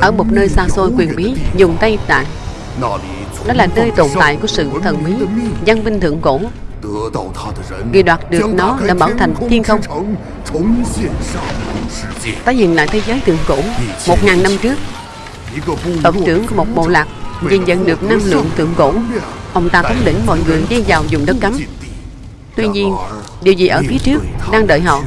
Ở một nơi xa xôi quyền bí, Dùng Tây Tạng Đó là nơi tồn tại của sự thần bí, Văn vinh thượng cổ. Người đoạt được nó đã bảo thành thiên không. Tái hiện lại thế giới thượng cổ, Một ngàn năm trước. Tổng trưởng của một bộ lạc Vì nhận được năng lượng thượng cổ. Ông ta thống lĩnh mọi người đi vào vùng đất cấm. Tuy nhiên, Điều gì ở phía trước đang đợi họ?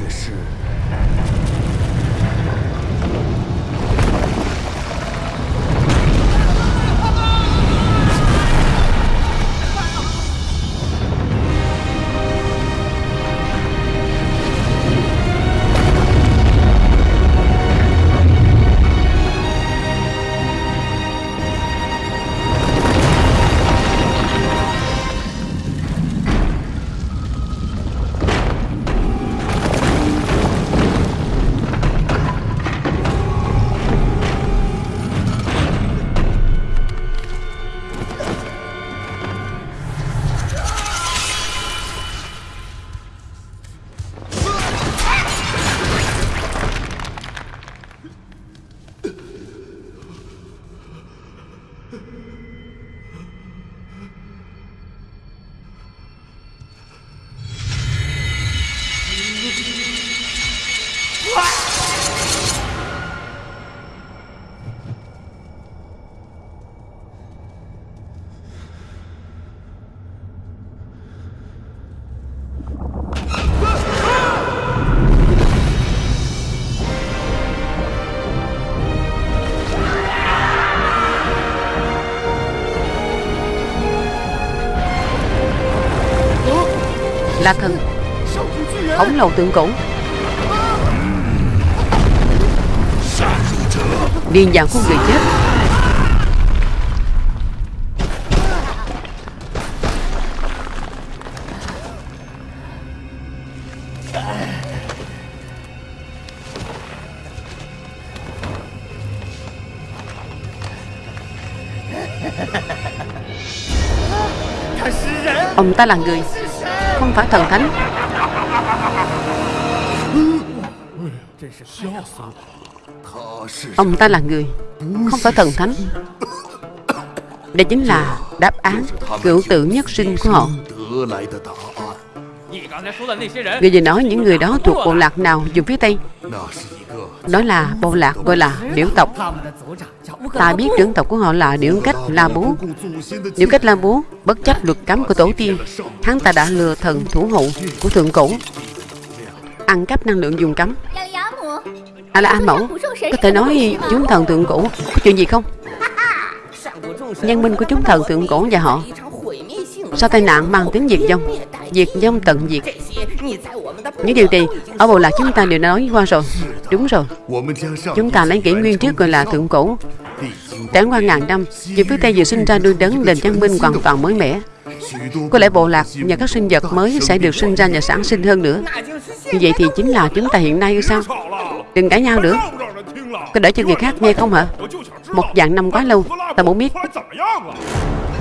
Lầu tượng cũ Điên dạo của người chết. Ông ta là người, Không phải thần thánh. Ông ta là người Không phải thần thánh. Đây chính là đáp án Cựu tử nhất sinh của họ. Người vừa nói những người đó thuộc bộ lạc nào dùng phía Tây? Đó là bộ lạc gọi là điểu tộc. Ta biết trưởng tộc của họ là điểu cách La Bố. Điểu cách La Bố Bất chấp luật cấm của tổ tiên, Hắn ta đã lừa thần thủ hộ của thượng cổ. Ăn cắp năng lượng dùng cấm. À là A Mẫu Có thể nói chúng thần thượng cổ Có chuyện gì không? Nhân minh của chúng thần thượng cổ và họ, Sau tai nạn mang tính diệt vong Diệt vong tận diệt. Những điều này, Ở bộ lạc chúng ta đều nói qua rồi. Đúng rồi. Chúng ta lấy kỷ nguyên trước gọi là thượng cổ. Trải qua ngàn năm Vì phía Tây vừa sinh ra đuôi đấng nền văn minh hoàn toàn mới mẻ. Có lẽ bộ lạc và các sinh vật mới sẽ được sinh ra và sản sinh hơn nữa. Như vậy thì chính là chúng ta hiện nay sao? Đừng cãi nhau nữa. Có để cho người khác nghe không hả? Một dạng năm quá lâu, Ta muốn biết.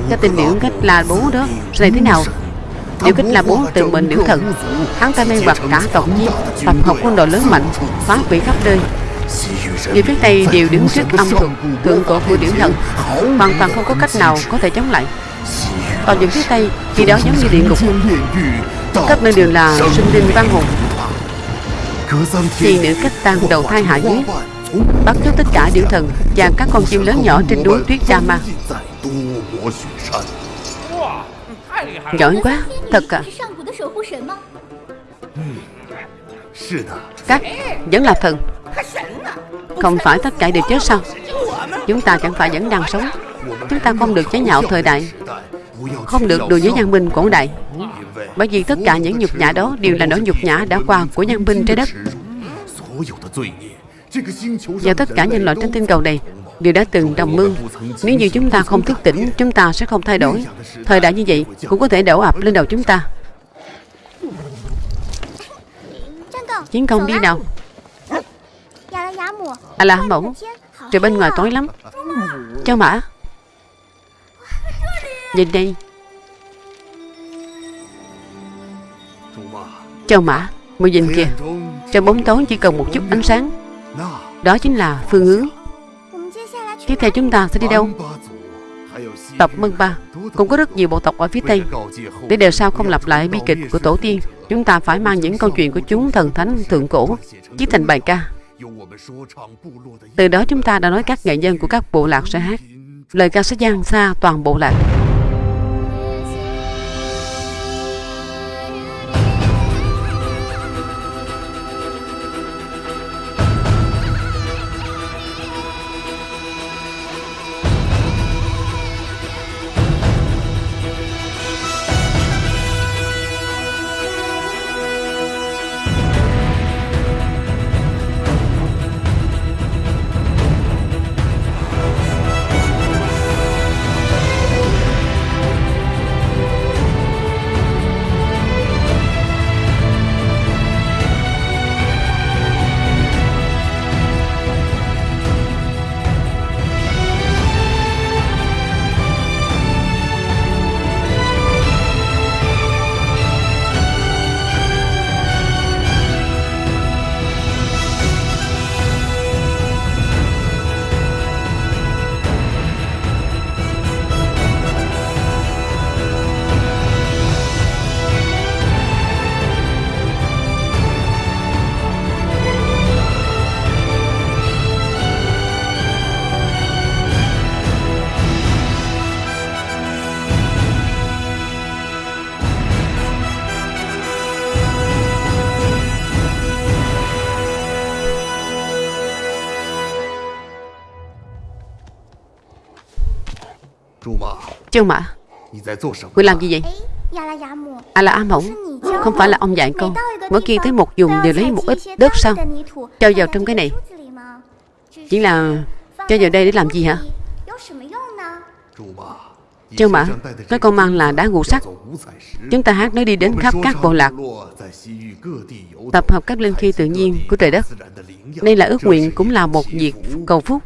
Cái tình điệu cách là bố đó Rồi thế nào? Điệu kích là bố tự mình điệu thần. Hắn ta mê hoặc cả tộc nhiên Tập hợp quân đội lớn mạnh, Phá quỷ khắp nơi. Người phía Tây đều đứng trước âm thuật Thượng cổ của điểu thần. Hoàn toàn không có cách nào có thể chống lại. Còn những phía Tây, Khi đó giống như địa ngục. Các nơi đều là sinh linh văn hồn. Thì nữ cách tăng đầu thai hạ giới Bắt chước tất cả điểu thần Và các con chim lớn nhỏ trên núi tuyết Rama Giỏi quá, Thật à. Các vẫn là thần. Không phải tất cả đều chết sao? Chúng ta chẳng phải vẫn đang sống. Chúng ta không được chế nhạo thời đại. Không được đùa với nhân minh cổ đại. Bởi vì tất cả những nhục nhã đó Đều là nỗi nhục nhã đã qua của nhân binh trái đất. Và tất cả nhân loại trên tinh cầu này Đều đã từng đồng mưu Nếu như chúng ta không thức tỉnh, Chúng ta sẽ không thay đổi. Thời đại như vậy cũng có thể đổ ập lên đầu chúng ta. Chiến công đi nào. À là mẫu. Trời bên ngoài tối lắm. Cho mã. Nhìn đây. Châu mã Mùi nhìn kìa. Trong bóng tối chỉ cần một chút ánh sáng. Đó chính là phương hướng. Tiếp theo chúng ta sẽ đi đâu? Tập Mân Ba. Cũng có rất nhiều bộ tộc ở phía Tây. Để đời sau không lặp lại bi kịch của tổ tiên, Chúng ta phải mang những câu chuyện của chúng thần thánh thượng cổ Viết thành bài ca. Từ đó chúng ta đã nói các nghệ nhân của các bộ lạc sẽ hát. Lời ca sẽ gian xa toàn bộ lạc. Châu Mã Người làm gì vậy? À là A Mộng Không phải là ông dạy con. Mỗi khi tới một vùng đều lấy một ít đất sao? Cho vào trong cái này. Chỉ là cho vào đây để làm gì hả? Châu Mã Nói con mang là đá ngũ sắc. Chúng ta hát nó đi đến khắp các bộ lạc. Tập hợp các linh khí tự nhiên của trời đất. Đây là ước nguyện cũng là một việc cầu phúc.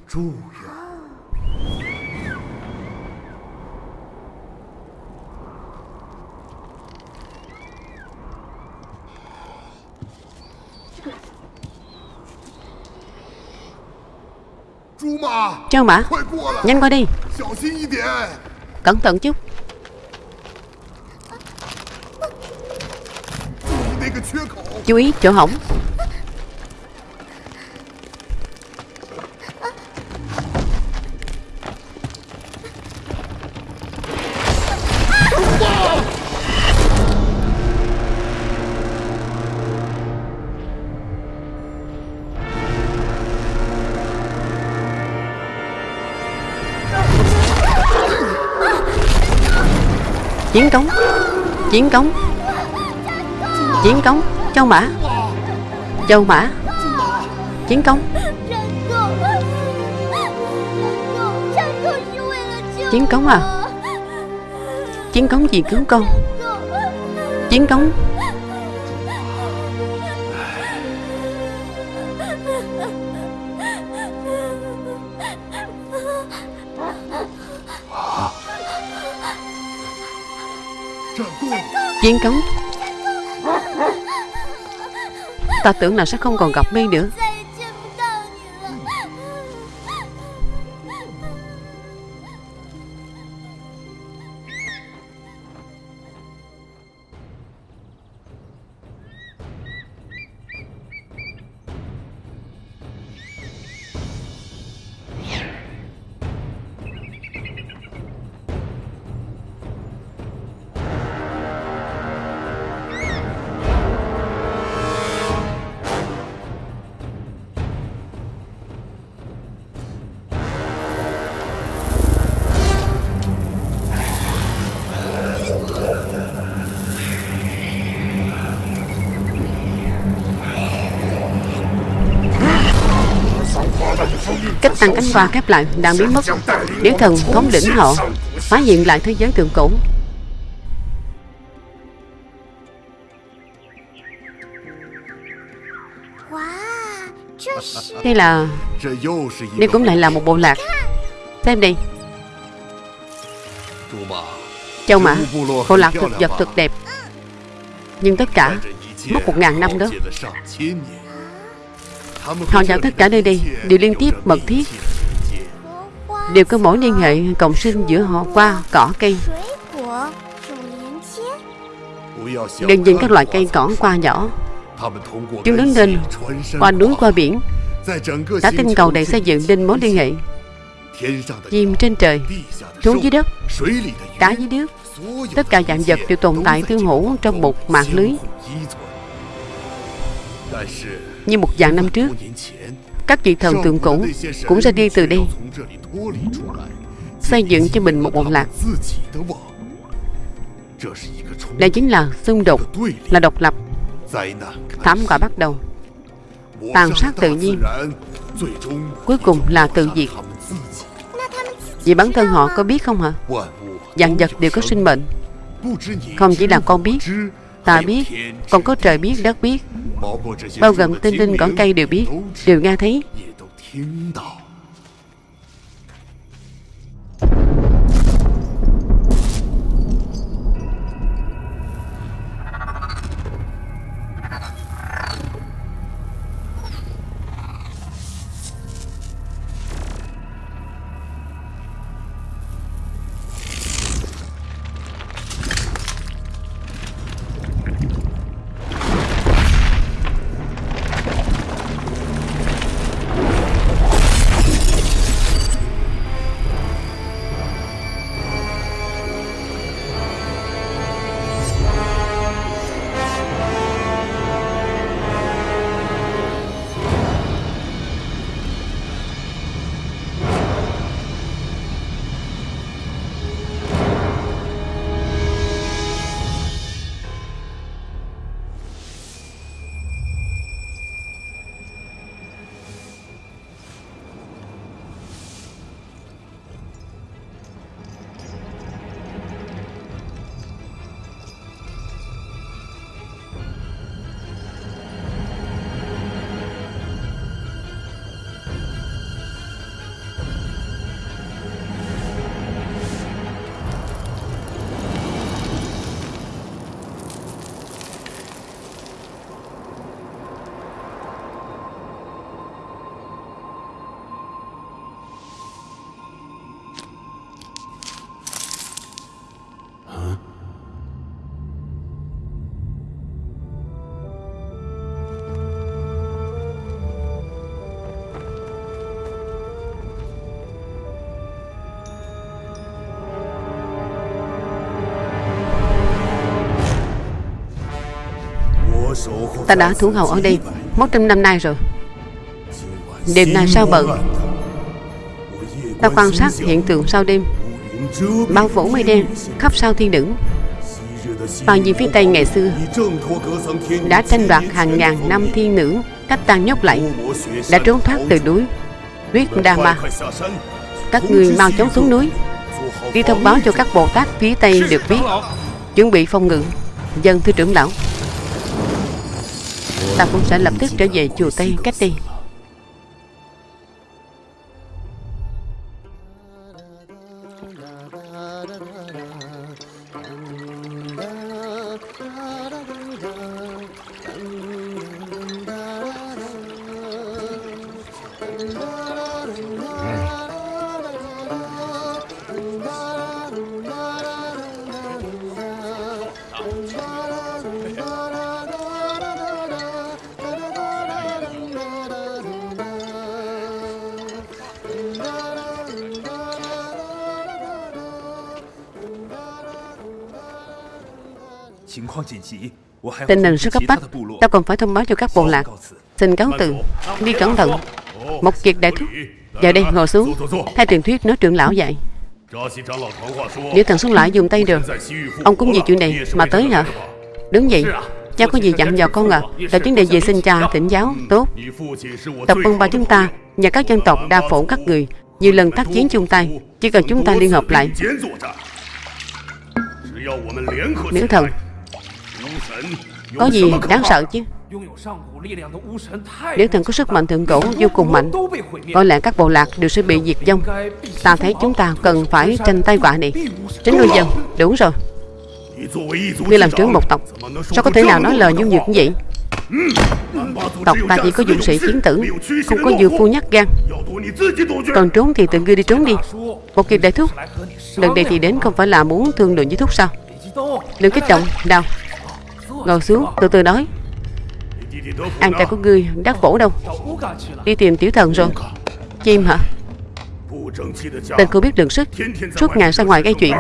Châu Mã. Nhanh qua đi. Cẩn thận chút. Chú ý chỗ hỏng Chiến cống. Chiến cống. Chiến cống. Châu Mã. Châu Mã. Chiến cống. Chiến cống à? Chiến cống gì cứu con? Chiến cống. Chiến cống Ta tưởng là sẽ không còn gặp mi nữa. Tăng cánh hoa khép lại, đang biến mất. Điển thần thống lĩnh họ, Phá hiện lại thế giới tượng cổ. Đây là Đây cũng lại là một bộ lạc. Xem đi. Châu Mã, Bộ lạc thực vật thực đẹp. Nhưng tất cả Mất một ngàn năm đó. Họ dạo tất cả nơi đây, Đều liên tiếp mật thiết. Đều có mối liên hệ, cộng sinh giữa họ qua cỏ cây. Đừng nhìn các loại cây cỏ qua nhỏ. Chúng đứng lên, qua núi, qua biển. Cả tinh cầu này xây dựng nên mối liên hệ. Chim trên trời, xuống dưới đất, Cá dưới nước. Tất cả dạng vật đều tồn tại tương hỗ trong một mạng lưới. Như một dạng năm trước, Các vị thần tượng cũ cũng ra đi từ đây, Xây dựng cho mình một bộ lạc. Đây chính là xung đột, Là độc lập, Thảm họa bắt đầu. Tàn sát tự nhiên, Cuối cùng là tự diệt. Vì bản thân họ có biết không hả? Dạng vật đều có sinh mệnh. Không chỉ là con biết Ta biết, Còn có trời biết, đất biết. Bao gồm tinh linh cỏ cây đều biết. Đều nghe thấy. Ta đã thủ hầu ở đây Một trăm năm nay rồi. Đêm nay sao bận? Ta quan sát hiện tượng sau đêm. Bao phủ mây đen Khắp sao thiên đỉnh. Bao nhiêu phía Tây ngày xưa Đã tranh đoạt hàng ngàn năm thiên nữ Cách tan nhốt lại, Đã trốn thoát từ núi Huyết đà Ma. Các người mau chóng xuống núi. Đi thông báo cho các Bồ Tát phía Tây được biết, Chuẩn bị phong ngự. Dân thưa trưởng lão Ta cũng sẽ lập tức trở về chùa Tây cách đây Tình hình rất cấp bách Ta còn phải thông báo cho các bộ lạc Xin cáo từ Đi cẩn thận Một kiệt đại thúc Vào đây ngồi xuống Theo truyền thuyết nói trưởng lão dạy Nếu thần xuống lại dùng tay được Ông cũng vì chuyện này mà tới hả Đúng vậy Cha có gì dặn dò con à Là vấn đề về xin cha thỉnh giáo Tốt Tộc quân ba chúng ta Và các dân tộc đa phổ các người Nhiều lần tác chiến chung tay Chỉ cần chúng ta liên hợp lại Miễn thần có gì đáng sợ chứ? Nếu thần có sức mạnh, thượng cổ vô cùng mạnh, Có lẽ các bộ lạc đều sẽ bị diệt vong. Ta thấy chúng ta cần phải tranh tay quả này. Tránh nuôi dân, Đúng rồi. Ngươi làm trưởng một tộc, Sao có thể nào nói lời nhu nhược như vậy? Tộc ta chỉ có dũng sĩ chiến tử, Không có dư phu nhắc gan. Còn trốn thì tự ngươi đi trốn đi. Một kiệt đại thúc, Lần này thì đến không phải là muốn thương lượng với thúc sao? Đừng kích động Đào Ngồi xuống, từ từ nói. Anh trai của ngươi đắc phổ đâu. Đi tìm tiểu thần rồi. Chim hả? Tên cô biết đường sức. Suốt ngày ra ngoài gây chuyện.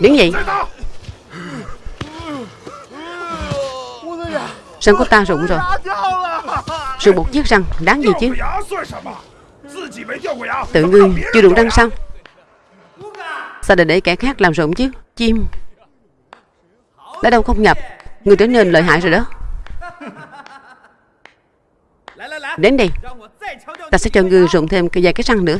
Đứng dậy. Răng của ta rụng rồi? Rụng một chiếc răng Đáng gì chứ? Tự ngươi chưa đụng răng sao? Sao để để kẻ khác làm rụng chứ? Chim. Đã đâu không nhập Người trở nên lợi hại rồi đó. Đến đây, Ta sẽ cho ngươi rụng thêm cái vài cái răng nữa.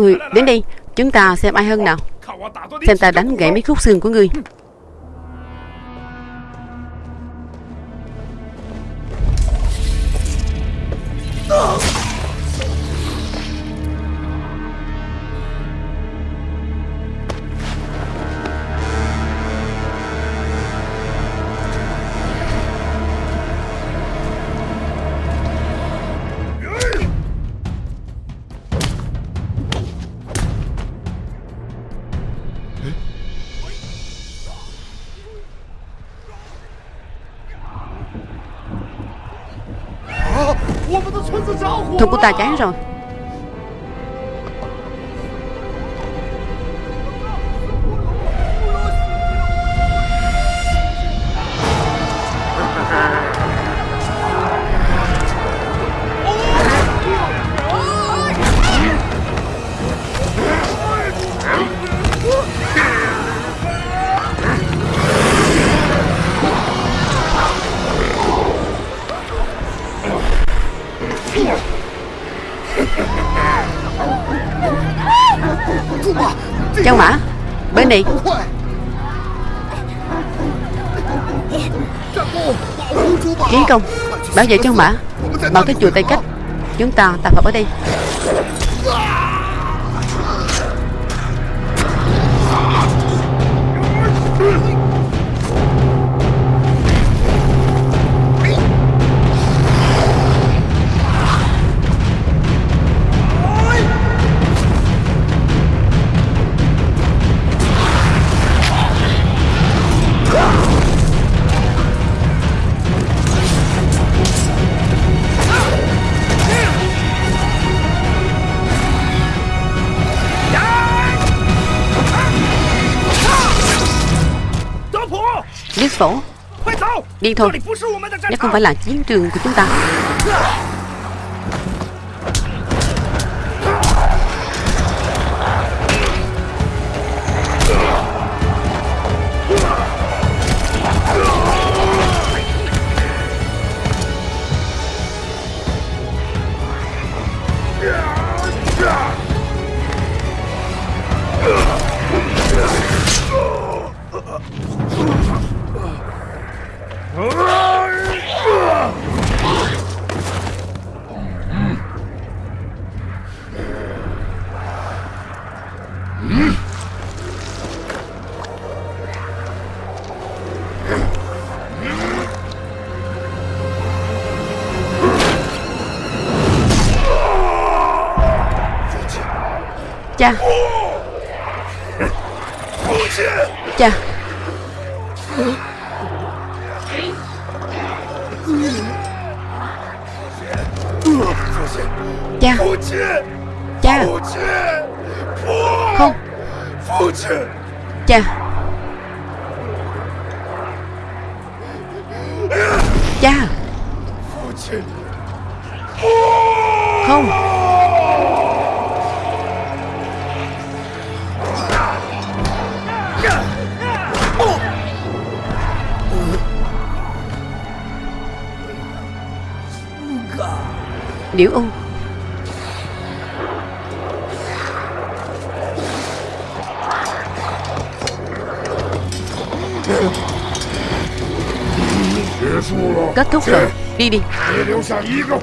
Người, đến đây, Chúng ta xem ai hơn nào Xem ta đánh gãy mấy khúc xương của ngươi Oh! Ta cháy rồi. Đi. Kiến công, Bảo vệ cho Mã. Bảo cái chùa Tây Cách. Chúng ta tập hợp ở đây Biết phổ Đi thôi. Nó không phải là chiến trường của chúng ta Lên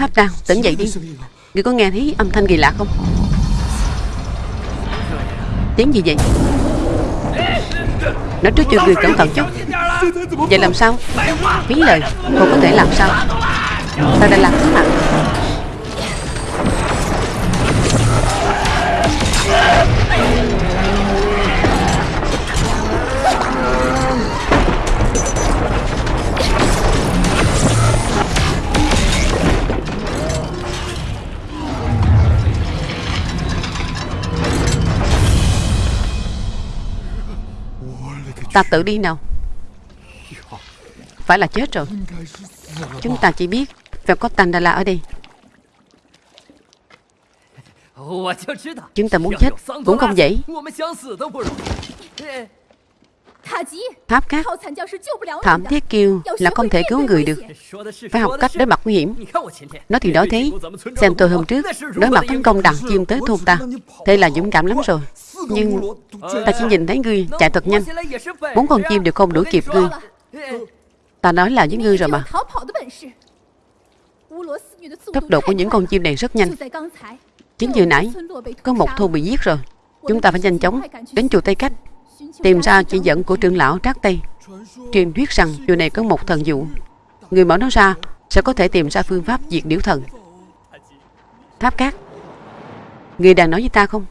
Tháp đang tỉnh dậy đi. Người có nghe thấy âm thanh kỳ lạ không? Tiếng gì vậy? Nói trước cho người cẩn thận chút. Vậy làm sao? Phí lời, Cô có thể làm sao? Ta đã làm thế nào? Ta tự đi nào. Phải là chết rồi. Chúng ta chỉ biết Phải có Tandala ở đây. Chúng ta muốn chết Cũng không dễ. Tháp cát Thảm thiết kiêu là không thể cứu người được. Phải học cách đối mặt nguy hiểm. Nói thì nói thế Xem tôi hôm trước Đối mặt tấn công đàn chim tới thôn ta. Thế là dũng cảm lắm rồi. Nhưng ta chỉ nhìn thấy ngươi chạy thật nhanh. Bốn con chim đều không đuổi kịp ngươi Ta nói là với ngươi rồi mà. Tốc độ của những con chim này rất nhanh. Chính vừa nãy Có một thôn bị giết rồi. Chúng ta phải nhanh chóng đến chùa Tây Cách Tìm ra chỉ dẫn của trưởng lão Trác Tây. Truyền thuyết rằng chùa này có một thần dụ. Người mở nó ra Sẽ có thể tìm ra phương pháp diệt điểu thần. Tháp cát, Người đang nói với ta không?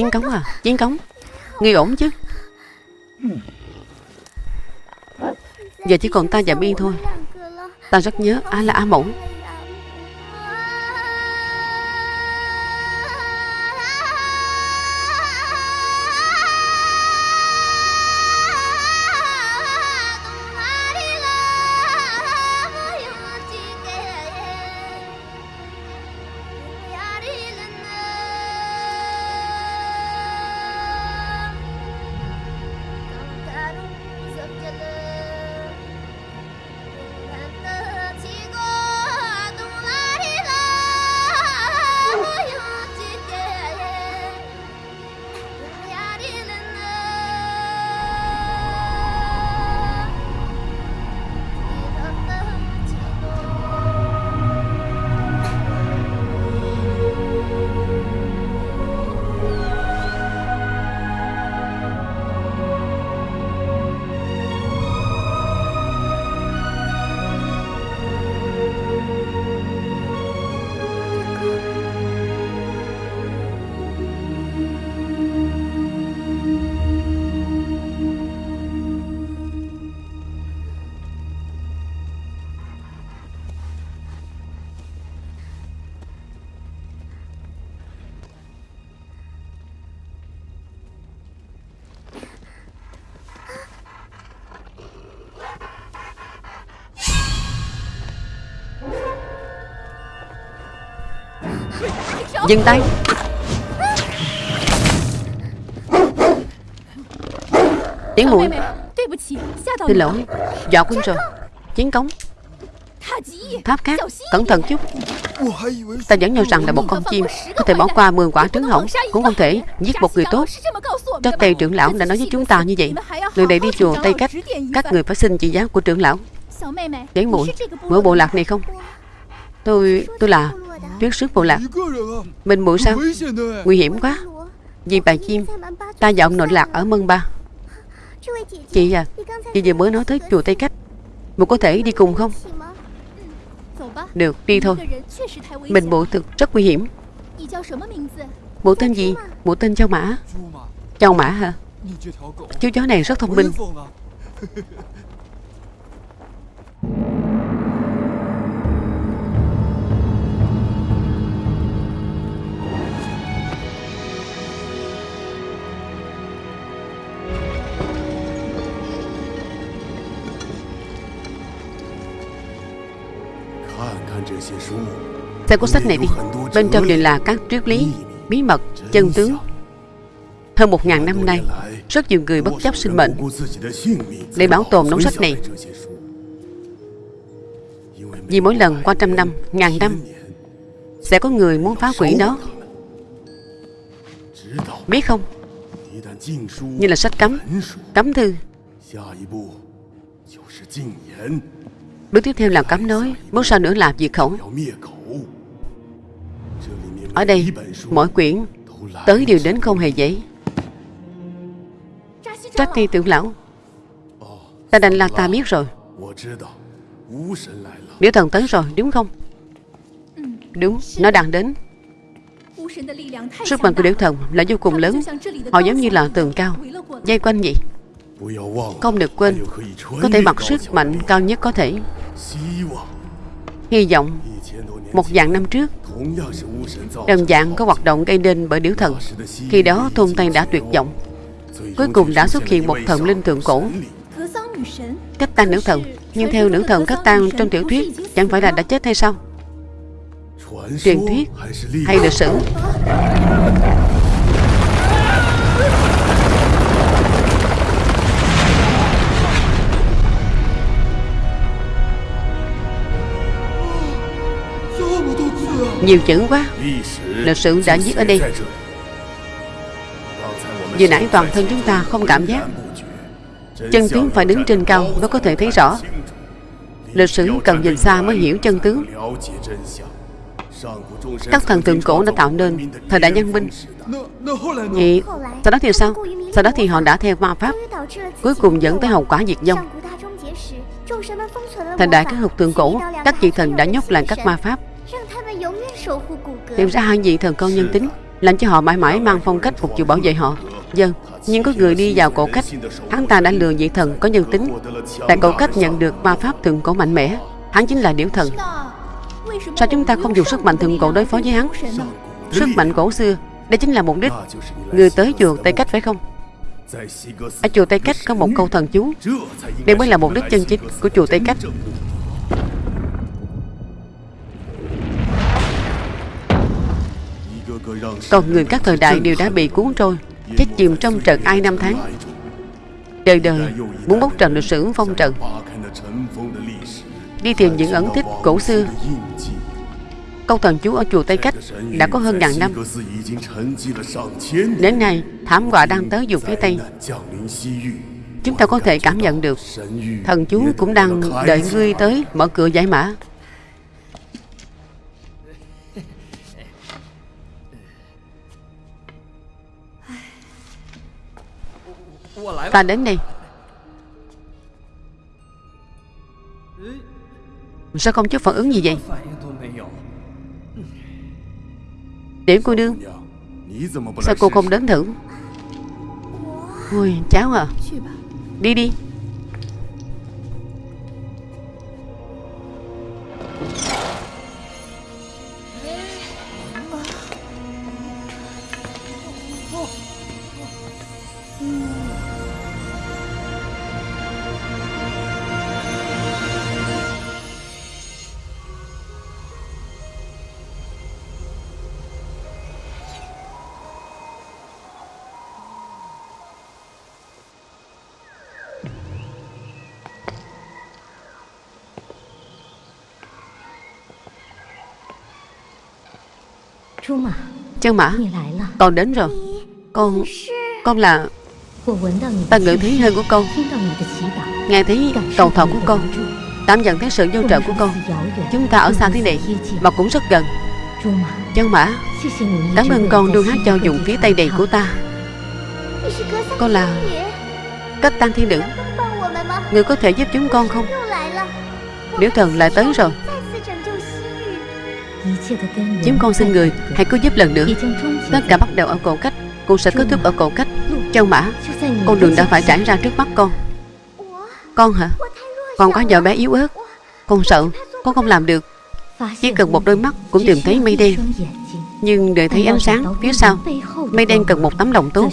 Chiến cống à? Chiến cống? Nghi ổn chứ? Giờ chỉ còn ta và Biên thôi. Ta rất nhớ ai là A Mẫu. Dừng tay. Tiến muội Xin lỗi. Dọa quân rồi Chiến cống Tháp cát. Cẩn thận chút. Ta vẫn cho rằng là một con chim Có thể bỏ qua 10 quả trứng hỏng Cũng không thể giết một người tốt. Trắc Tây trưởng lão đã nói với chúng ta như vậy. Lần này đi chùa Tây Cách. Các người phải xin chỉ giáo của trưởng lão. Tiến muội Mở bộ lạc này không? Tôi tôi là Tuyết sức bộ lạc. Mình muội sao? Nguy hiểm quá. Vì bà chim Ta dọn nội lạc ở Mân Ba. Chị à Chị vừa mới nói tới chùa Tây Cách. Một có thể đi cùng không? Được, đi thôi. Mình bộ thực rất nguy hiểm. Bộ tên gì? Bộ tên Châu Mã. Châu Mã hả? Chú chó này rất thông minh. Xem cuốn sách này đi. Bên trong đều là các triết lý Bí mật, chân tướng. Hơn một ngàn năm nay Rất nhiều người bất chấp sinh mệnh Để bảo tồn đống sách này. Vì mỗi lần qua trăm năm, ngàn năm Sẽ có người muốn phá quỷ nó. Biết không? Như là sách cấm Cấm thư. Bước tiếp theo là cấm nói. Bước sau nữa là diệt khẩu Ở đây, Mỗi quyển Tới đều đến không hề dễ Trách ti tưởng lão. Ta đành là ta biết rồi. Điểu thần tới rồi, đúng không? Đúng, Nó đang đến. Sức mạnh của điểu thần là vô cùng lớn. Họ giống như là tường cao. Dây quanh vậy. Không được quên, Có thể mặc sức mạnh cao nhất có thể. Hy vọng Một vạn năm trước, Đồng dạng có hoạt động gây nên bởi điểu thần. Khi đó, thôn Tây đã tuyệt vọng. Cuối cùng đã xuất hiện một thần linh thượng cổ. Cách tan nữ thần, Nhưng theo nữ thần cách tan trong tiểu thuyết, Chẳng phải là đã chết hay sao? Truyền thuyết hay lịch sử? Nhiều chữ quá. Lịch sử đã viết ở đây. Vừa nãy toàn thân chúng ta không cảm giác. Chân tướng phải đứng trên cao mới có thể thấy rõ. Lịch sử cần nhìn xa mới hiểu chân tướng. Các thần tượng cổ đã tạo nên thời đại nhân binh. Vậy sau đó thì sao? Sau đó thì họ đã theo ma pháp Cuối cùng dẫn tới hậu quả diệt vong. Thời đại các học tượng cổ Các vị thần đã nhốt lại các ma pháp Tìm ra hai vị thần con nhân tính Làm cho họ mãi mãi mang phong cách phục vụ bảo vệ họ. Dân Nhưng có người đi vào cổ cách Hắn ta đã lừa vị thần có nhân tính Tại cổ cách nhận được ma pháp thượng cổ mạnh mẽ. Hắn chính là điểu thần. Sao chúng ta không dùng sức mạnh thượng cổ đối phó với hắn? Sức mạnh cổ xưa Đây chính là mục đích. Người tới chùa Tây Cách phải không? Ở chùa Tây Cách có một câu thần chú. Đây mới là mục đích chân chính của chùa Tây Cách Còn người các thời đại đều đã bị cuốn trôi. Chết chìm trong trận ai năm tháng? Đời đời, muốn bốc trần lịch sử phong trần Đi tìm những ẩn tích cổ xưa. Câu thần chú ở chùa Tây Cách đã có hơn ngàn năm. Đến nay, thảm họa đang tới vùng phía Tây Chúng ta có thể cảm nhận được, Thần chú cũng đang đợi ngươi tới mở cửa giải mã. Ta đến đây. Sao không chút phản ứng gì vậy. Tiểu cô nương Sao cô không đến thử? Ui cháu à. Đi đi. Chân mã Con đến rồi. Con Con là Ta ngự thấy hơi của con. Nghe thấy cầu thọ của con Cảm nhận thấy sự vô trợ của con. Chúng ta ở xa thế này Mà cũng rất gần. Chân mã Cảm ơn con luôn hát cho dùng phía tây đầy của ta. Con là Cách tăng thiên nữ. Người có thể giúp chúng con không? Nếu thần lại tới rồi Chúng con xin người Hãy cứ giúp lần nữa. Tất cả bắt đầu ở cổ cách. Cũng sẽ kết thúc ở cổ cách. Châu Mã Con đường đã phải trải ra trước mắt con. Con hả? Con có vợ bé yếu ớt. Con sợ Con không làm được. Chỉ cần một đôi mắt Cũng tìm thấy mây đen. Nhưng để thấy ánh sáng Phía sau Mây đen cần một tấm lòng tốt.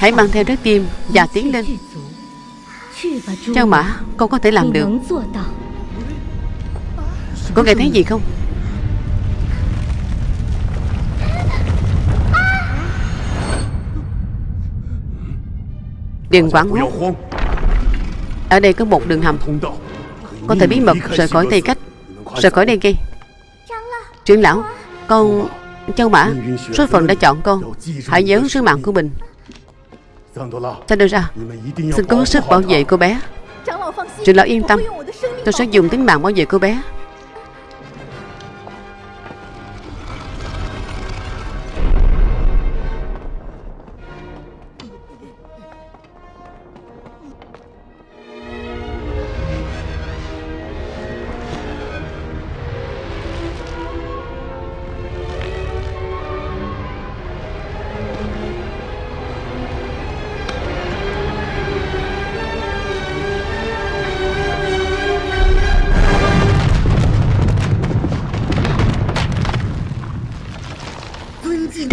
Hãy mang theo trái tim Và tiến lên. Châu Mã Con có thể làm được có nghe thấy gì không? Đừng quảng hốt Ở đây có một đường hầm. Có thể bí mật rời khỏi Tây Cách Rời khỏi đây kia Trưởng lão, Con, Châu Mã, Số phận đã chọn con. Hãy nhớ sứ mạng của mình. Sao đưa ra, Xin cố sức bảo vệ cô bé. Trưởng lão yên tâm, Tôi sẽ dùng tính mạng bảo vệ cô bé.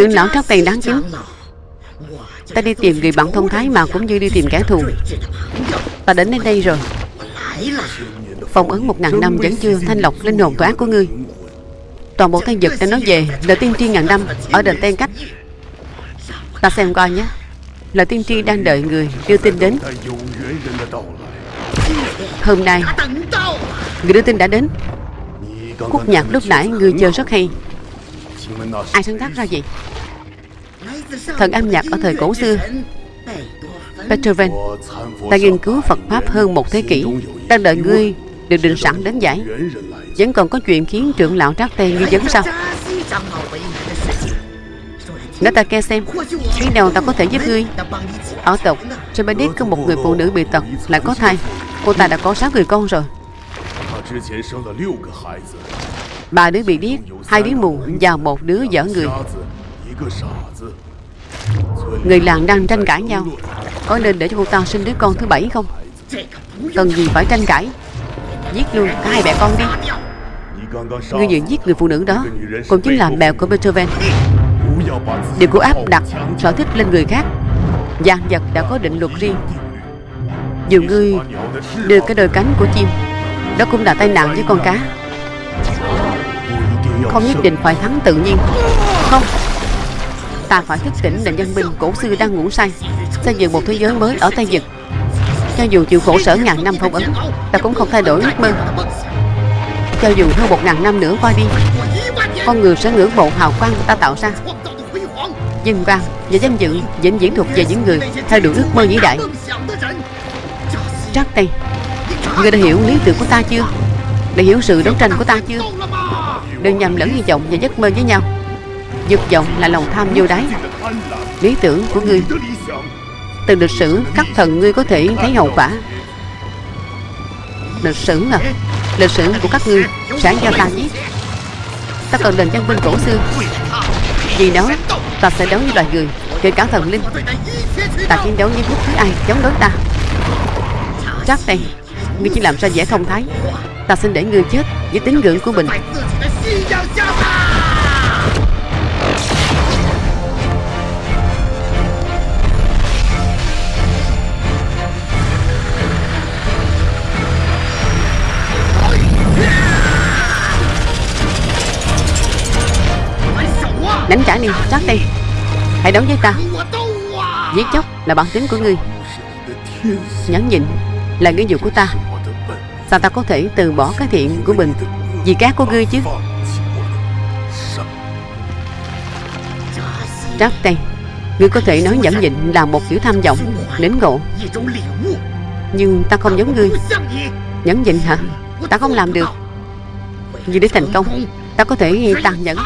Trưởng lão trắc tiền đáng kính Ta đi tìm người bạn thông thái mà cũng như đi tìm kẻ thù. Ta đến đến đây rồi. Phong ấn một ngàn năm vẫn chưa thanh lọc linh hồn tội ác của ngươi. Toàn bộ thân vật đã nói về lời tiên tri ngàn năm Ở đền tên cách. Ta xem coi nhé. Lời tiên tri đang đợi người đưa tin đến. Hôm nay, Người đưa tin đã đến. Khúc nhạc lúc nãy người chơi rất hay. Ai sáng tác ra vậy? Thần âm nhạc ở thời cổ xưa. Beethoven Ta nghiên cứu Phật Pháp hơn một thế kỷ, Đang đợi ngươi được định sẵn đến giải. Vẫn còn có chuyện khiến trưởng lão trác tê nghi vấn sao? Nói ta nghe xem, Khi nào ta có thể giúp ngươi? Ở tộc, Trên bên có một người phụ nữ bị tật, Lại có thai. Cô ta đã có sáu người con rồi. Ba đứa bị điếc, Hai đứa mù và một đứa dở người. Người làng đang tranh cãi nhau. Có nên để cho cô ta sinh đứa con thứ bảy không? Cần gì phải tranh cãi? Giết luôn cả hai mẹ con đi. Ngươi vừa giết người phụ nữ đó, Cũng chính là mẹ của Beethoven. Điều của áp đặt sở thích lên người khác. Giang vật đã có định luật riêng. Dù ngươi đưa cái đôi cánh của chim, Đó cũng là tai nạn với con cá. Không nhất định phải thắng tự nhiên. Không. Ta phải thức tỉnh nền dân binh cổ xưa đang ngủ say, Xây dựng một thế giới mới ở Tây Nhật Cho dù chịu khổ sở ngàn năm phong ấn, Ta cũng không thay đổi ước mơ. Cho dù hơn một ngàn năm nữa qua đi, Con người sẽ ngưỡng mộ hào quang ta tạo ra. Dân quang và danh dự vĩnh viễn thuộc về những người theo đuổi ước mơ vĩ đại. Trắc tay Ngươi đã hiểu lý tưởng của ta chưa? Đã hiểu sự đấu tranh của ta chưa? Đừng nhầm lẫn hy vọng và giấc mơ với nhau. Dục vọng là lòng tham vô đáy. Lý tưởng của ngươi, Từ lịch sử các thần ngươi có thể thấy hậu quả. Lịch sử à Lịch sử của các ngươi sẽ do ta viết Ta cần đền văn minh cổ xưa. Vì đó, Ta sẽ đấu với loài người Kể cả thần linh. Ta chiến đấu với bất cứ ai chống đối ta. Chắc đây, Ngươi chỉ làm ra vẻ thông thái. Ta xin để ngươi chết với tín ngưỡng của mình. Đánh trả đi, chắc đi. Hãy đấu với ta. Giết chóc là bản tính của ngươi. Nhẫn nhịn là nghĩa vụ của ta. Sao ta có thể từ bỏ cái thiện của mình? Vì cái của ngươi chứ. Trác tay. Ngươi có thể nói nhẫn nhịn là một kiểu tham vọng, Đến ngộ. Nhưng ta không giống ngươi. Nhẫn nhịn hả? Ta không làm được. Vì để thành công, Ta có thể tàn nhẫn.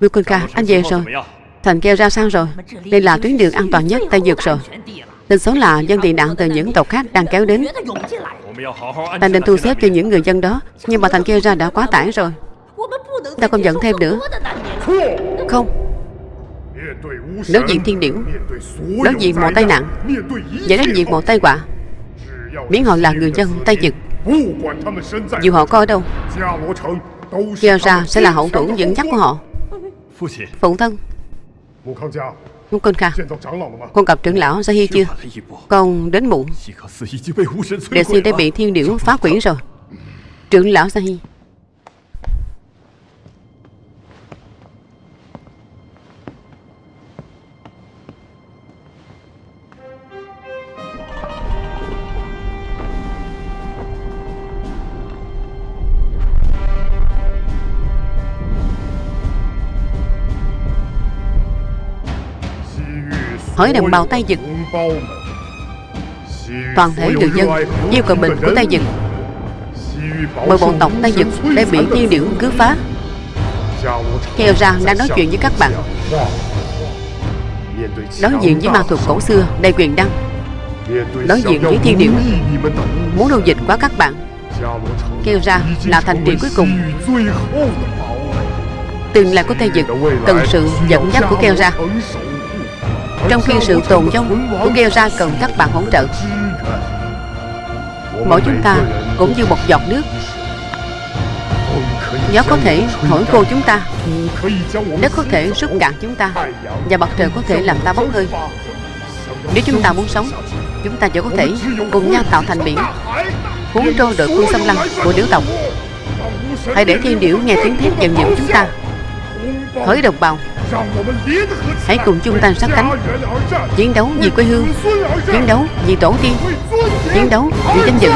Wilson ca, anh về rồi. Thành kêu ra sao rồi? Đây là tuyến đường an toàn nhất Tây Dược rồi. Tin xấu là dân tị nạn từ những tộc khác đang kéo đến. Ta nên thu xếp cho những người dân đó Nhưng mà Thành kêu ra đã quá tải rồi. Ta không giận thêm nữa. Không. Đối diện thiên điểu. Đối diện mọi tai nạn. Và đối diện mọi tai họa. Miễn họ là người dân Tây Dực Dù họ có ở đâu Kêu ra sẽ là hậu thủ dẫn dắt của họ Phụ thân。con Kha Con gặp trưởng lão Sa Hi chưa Con đến muộn。Đệ sư đã bị thiên điểu phá quỷ rồi。Trưởng lão Sa Hi hỏi đồng bào tay Dực Toàn thể người dân yêu cầu bình của tay Dực Bởi bộ tộc tay Dực đã bị thiên điểu cứ phá. Theo ra đang nói chuyện với các bạn. Đối diện với ma thuật cổ xưa, đầy quyền đăng Đối diện với thiên điểu Muốn đô dịch quá các bạn. Kêu ra là thành trì cuối cùng. Tương lai của Tây Dực Cần sự dẫn dắt của Kêu ra trong khi sự tồn vong của kêu ra cần các bạn hỗ trợ. Mỗi chúng ta cũng như một giọt nước. Gió có thể thổi khô chúng ta. Đất có thể rút cạn chúng ta. Và mặt trời có thể làm ta bốc hơi. Nếu chúng ta muốn sống, Chúng ta chỉ có thể cùng nhau tạo thành biển, Cuốn trôi đội quân xâm lăng của điểu tộc. Hãy để thiên điểu nghe tiếng thét dần dần chúng ta. Hỡi đồng bào Hãy cùng chung tay sát cánh. Chiến đấu vì quê hương. Chiến đấu vì tổ tiên. Chiến đấu vì danh dự.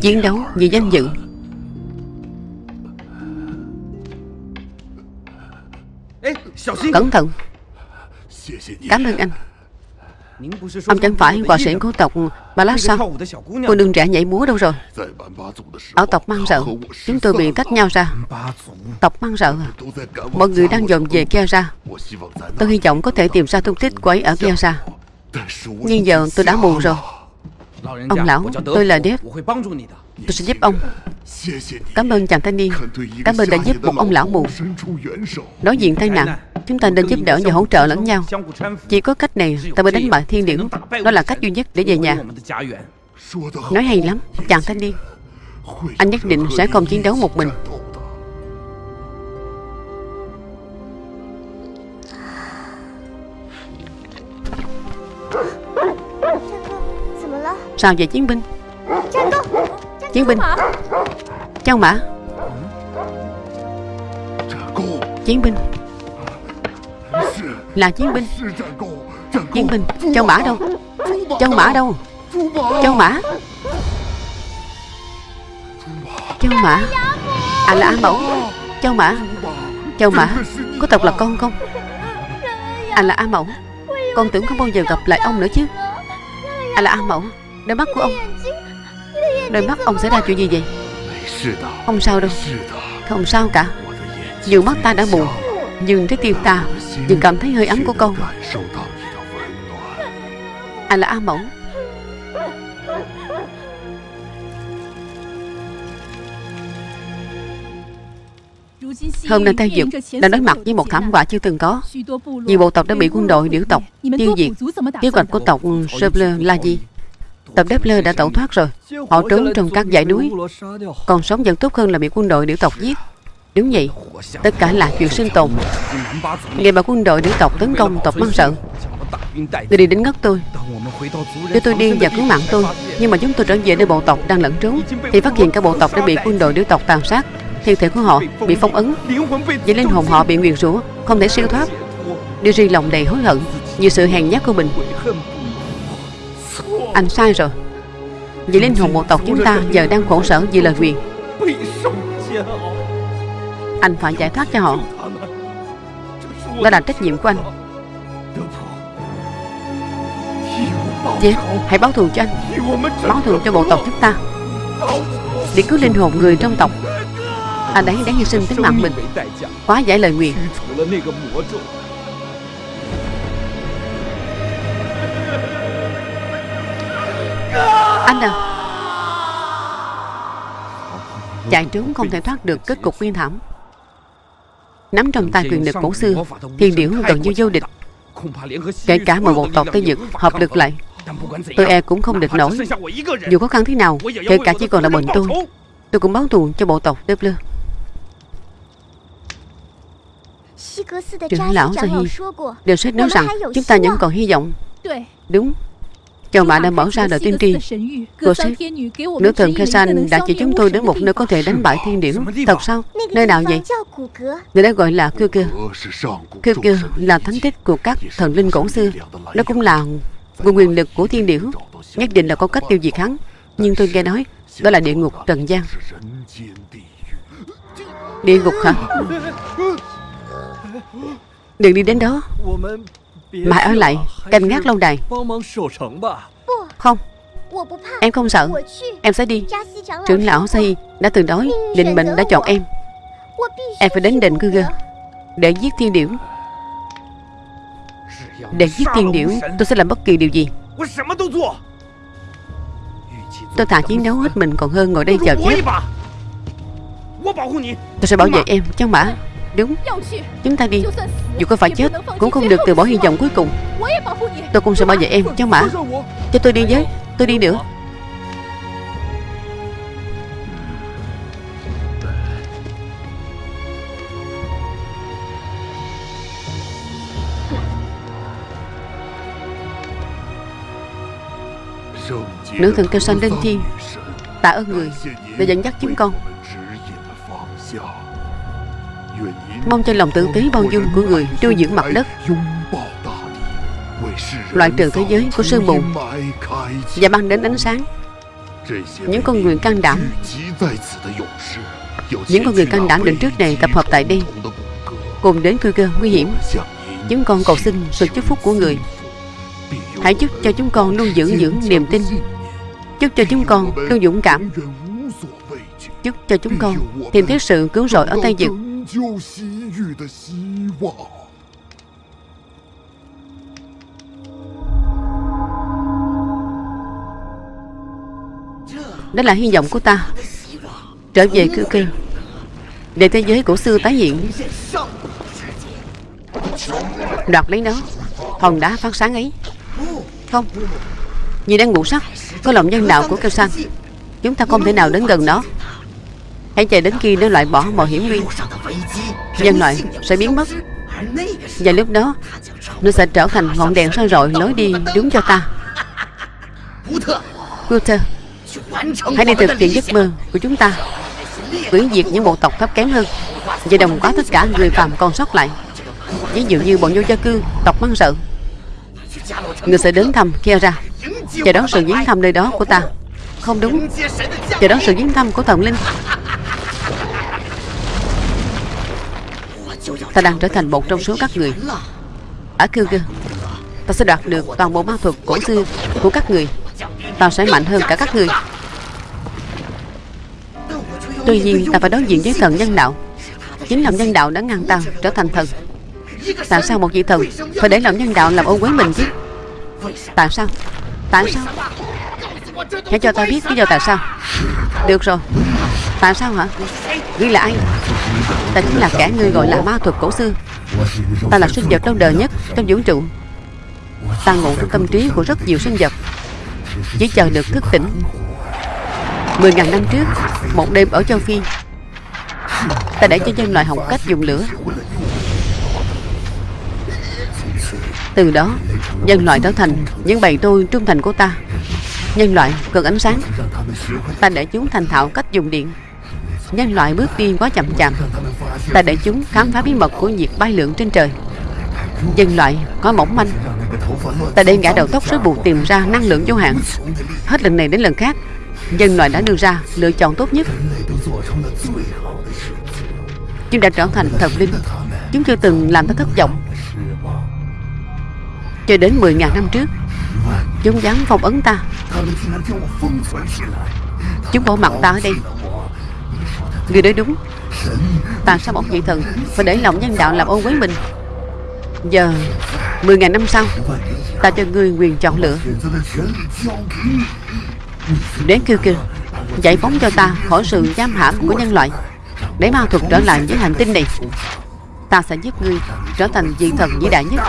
Chiến đấu vì danh dự. Cẩn thận. Cảm ơn anh. Ông chẳng phải họa sĩ của tộc Ba Lát sao? Cô đừng trẻ nhảy múa đâu rồi? Ở tộc mang rợ Chúng tôi bị tách nhau ra. Tộc mang rợ à Mọi người đang dồn về kia ra Tôi hy vọng có thể tìm ra tung tích của ấy ở kia ra Nhưng giờ tôi đã mù rồi Ông lão Tôi là Dev Tôi sẽ giúp ông。Cảm ơn chàng thanh niên Cảm ơn đã giúp một ông lão mù。Đối diện tai nạn Chúng ta nên giúp đỡ và hỗ trợ lẫn nhau Chỉ có cách này ta mới đánh bại thiên điểu Đó là cách duy nhất để về nhà。Nói hay lắm Chàng thanh niên Anh nhất định sẽ không chiến đấu một mình Sao vậy, chiến binh? Chiến binh. Châu mã. Chiến binh. Là chiến binh. Chiến binh. Châu mã đâu? Châu mã đâu? Châu mã. Châu mã. À là A Mẫu Châu mã. Châu mã. Có thật là con không? À là A Mẫu Con tưởng không bao giờ gặp lại ông nữa chứ. À là A Mẫu Đôi mắt của ông. Đôi mắt ông xảy ra chuyện gì vậy? Không sao đâu. Không sao cả. Dù mắt ta đã mù Nhưng trái tim ta Vẫn cảm thấy hơi ấm của con. Anh là A Mẫu. Hôm nay Tây Dực đang đối mặt với một thảm họa chưa từng có. Nhiều bộ tộc đã bị quân đội, điểu tộc tiêu diệt. Kế hoạch của tộc Sơ là gì? Tập Đáp Lơ đã tẩu thoát rồi. Họ trốn trong các dãy núi. Còn sống vẫn tốt hơn là bị quân đội điểu tộc giết. Đúng vậy, Tất cả là chuyện sinh tồn. Ngày mà quân đội điểu tộc tấn công tộc mang sợ, Người đi đến ngất tôi. Cho tôi điên và cứu mạng tôi, Nhưng mà chúng tôi trở về nơi bộ tộc đang lẫn trốn, Thì phát hiện cả bộ tộc đã bị quân đội điểu tộc tàn sát. Thi thể của họ bị phong ấn. Vậy linh hồn họ bị nguyền rủa, Không thể siêu thoát. Điều riêng lòng đầy hối hận Vì sự hèn nhát của mình. Anh sai rồi. Vì linh hồn bộ tộc chúng ta giờ đang khổ sở vì lời nguyền Anh phải giải thoát cho họ. Đó là trách nhiệm của anh. Dạ, hãy báo thù cho anh. Báo thù cho bộ tộc chúng ta. Để cứu linh hồn người trong tộc. Anh ấy đáng hy sinh tính mạng mình. Quá giải lời nguyện Anh à. Chạy trốn không thể thoát được kết cục nguyên thảm. Nắm trong tay quyền lực cổ xưa Thiên điểu gần như vô địch. Kể cả một bộ tộc Tây Nhật hợp lực lại Tôi e cũng không địch nổi. Dù khó khăn thế nào Kể cả chỉ còn là mình tôi Tôi cũng báo thù cho bộ tộc Doppler Trưởng lão Sahi Đều sách nói rằng Chúng ta vẫn còn hy vọng. Đúng Chồng bạn đã mở ra đời tiên tri. Cô sếp Nữ thần Khesan đã chỉ chúng tôi đến một nơi có thể đánh bại thiên điểu. Thật sao? Nơi nào vậy? Nơi đó gọi là Kêu Kêu. Kêu Kêu là thánh tích của các thần linh cổ xưa. Nó cũng là nguồn quyền lực của thiên điểu. Nhất định là có cách tiêu diệt hắn. Nhưng tôi nghe nói Đó là địa ngục Trần gian. Địa ngục hả? Đừng đi đến đó Mãi ở lại, Canh gác lâu đài. Không, Em không sợ. Em sẽ đi. Trưởng lão Say đã từng nói Định mệnh đã chọn em. Em phải đến đền cư gơ Để giết thiên điểu. Để giết thiên điểu, Tôi sẽ làm bất kỳ điều gì. Tôi thà chiến đấu hết mình, còn hơn ngồi đây chờ chết Tôi sẽ bảo vệ em cháu mã Đúng. Chúng ta đi. Dù có phải chết Cũng không được từ bỏ hy vọng cuối cùng. Tôi cũng sẽ bảo vệ em cháu mã. Cho tôi đi với. Tôi đi nữa. Nữ thần kêu sanh lên thiên Tạ ơn người Đã dẫn dắt chúng con Mong cho lòng tử tế bao dung của người Nuôi dưỡng mặt đất. Loại trừ thế giới của sương mù Và mang đến ánh sáng. Những con người can đảm, Những con người can đảm định trước này tập hợp tại đây, Cùng đến cơ cơ nguy hiểm. Chúng con cầu xin sự chúc phúc của người. Hãy chúc cho chúng con luôn giữ dưỡng niềm tin. Chúc cho chúng con luôn dũng cảm. Chúc cho chúng con tìm thấy sự cứu rỗi ở Tây Đó là hy vọng của ta. Trở về cư kinh Để thế giới cổ xưa tái hiện. Đoạt lấy nó. Hòn đá phát sáng ấy. Không. Vì đang ngủ sắc. Có lòng nhân đạo của kêu sang Chúng ta không thể nào đến gần nó. Hãy chờ đến khi nó loại bỏ mọi hiểm nguy. Nhân loại sẽ biến mất. Và lúc đó, Nó sẽ trở thành ngọn đèn soi rọi lối đi đúng cho ta. Guter Hãy đi thực hiện giấc mơ của chúng ta. Quyển diệt những bộ tộc thấp kém hơn Và đồng hóa tất cả người phàm còn sót lại. Ví dụ như bọn vô gia cư, Tộc mang sợ. Người sẽ đến thăm kia ra Chờ đón sự viếng thăm nơi đó của ta. Không đúng. Chờ đón sự viếng thăm của thần linh. Ta đang trở thành một trong số các người. À, Ở Kyrgyz Ta sẽ đoạt được toàn bộ ma thuật cổ xưa của các người. Ta sẽ mạnh hơn cả các người. Tuy nhiên, ta phải đối diện với thần nhân đạo. Chính lòng nhân đạo đã ngăn ta trở thành thần. Tại sao một vị thần Phải để lòng nhân đạo làm ô quế mình chứ? Tại sao? Tại sao? Hãy cho ta biết lý do tại sao. Được rồi. Tại sao hả? Ngươi là ai Ta chính là kẻ ngươi gọi là ma thuật cổ xưa. Ta là sinh vật lâu đời nhất trong vũ trụ. Ta ngủ trong tâm trí của rất nhiều sinh vật. Chỉ chờ được thức tỉnh. Mười ngàn năm trước, Một đêm ở châu Phi, Ta để cho nhân loại học cách dùng lửa. Từ đó, Nhân loại trở thành những bầy tôi trung thành của ta. Nhân loại cần ánh sáng. Ta để chúng thành thạo cách dùng điện. Nhân loại bước đi quá chậm chạp. Ta để chúng khám phá bí mật của việc bay lượn trên trời. Nhân loại có mỏng manh. Ta để ngã đầu tóc rối bù tìm ra năng lượng vô hạn. Hết lần này đến lần khác, Nhân loại đã đưa ra lựa chọn tốt nhất. Chúng đã trở thành thần linh. Chúng chưa từng làm ta thất vọng. Cho đến 10.000 năm trước, Chúng dám phong ấn ta. Chúng bỏ mặt ta ở đây. Người nói đúng. Tại sao một vị thần? Phải để lòng nhân đạo làm ôn với mình. Giờ 10 ngàn năm sau, Ta cho ngươi quyền chọn lựa. Đến kêu kêu, Giải phóng cho ta khỏi sự giam hãm của nhân loại. Để ma thuật trở lại với hành tinh này. Ta sẽ giúp ngươi trở thành vị thần vĩ đại nhất.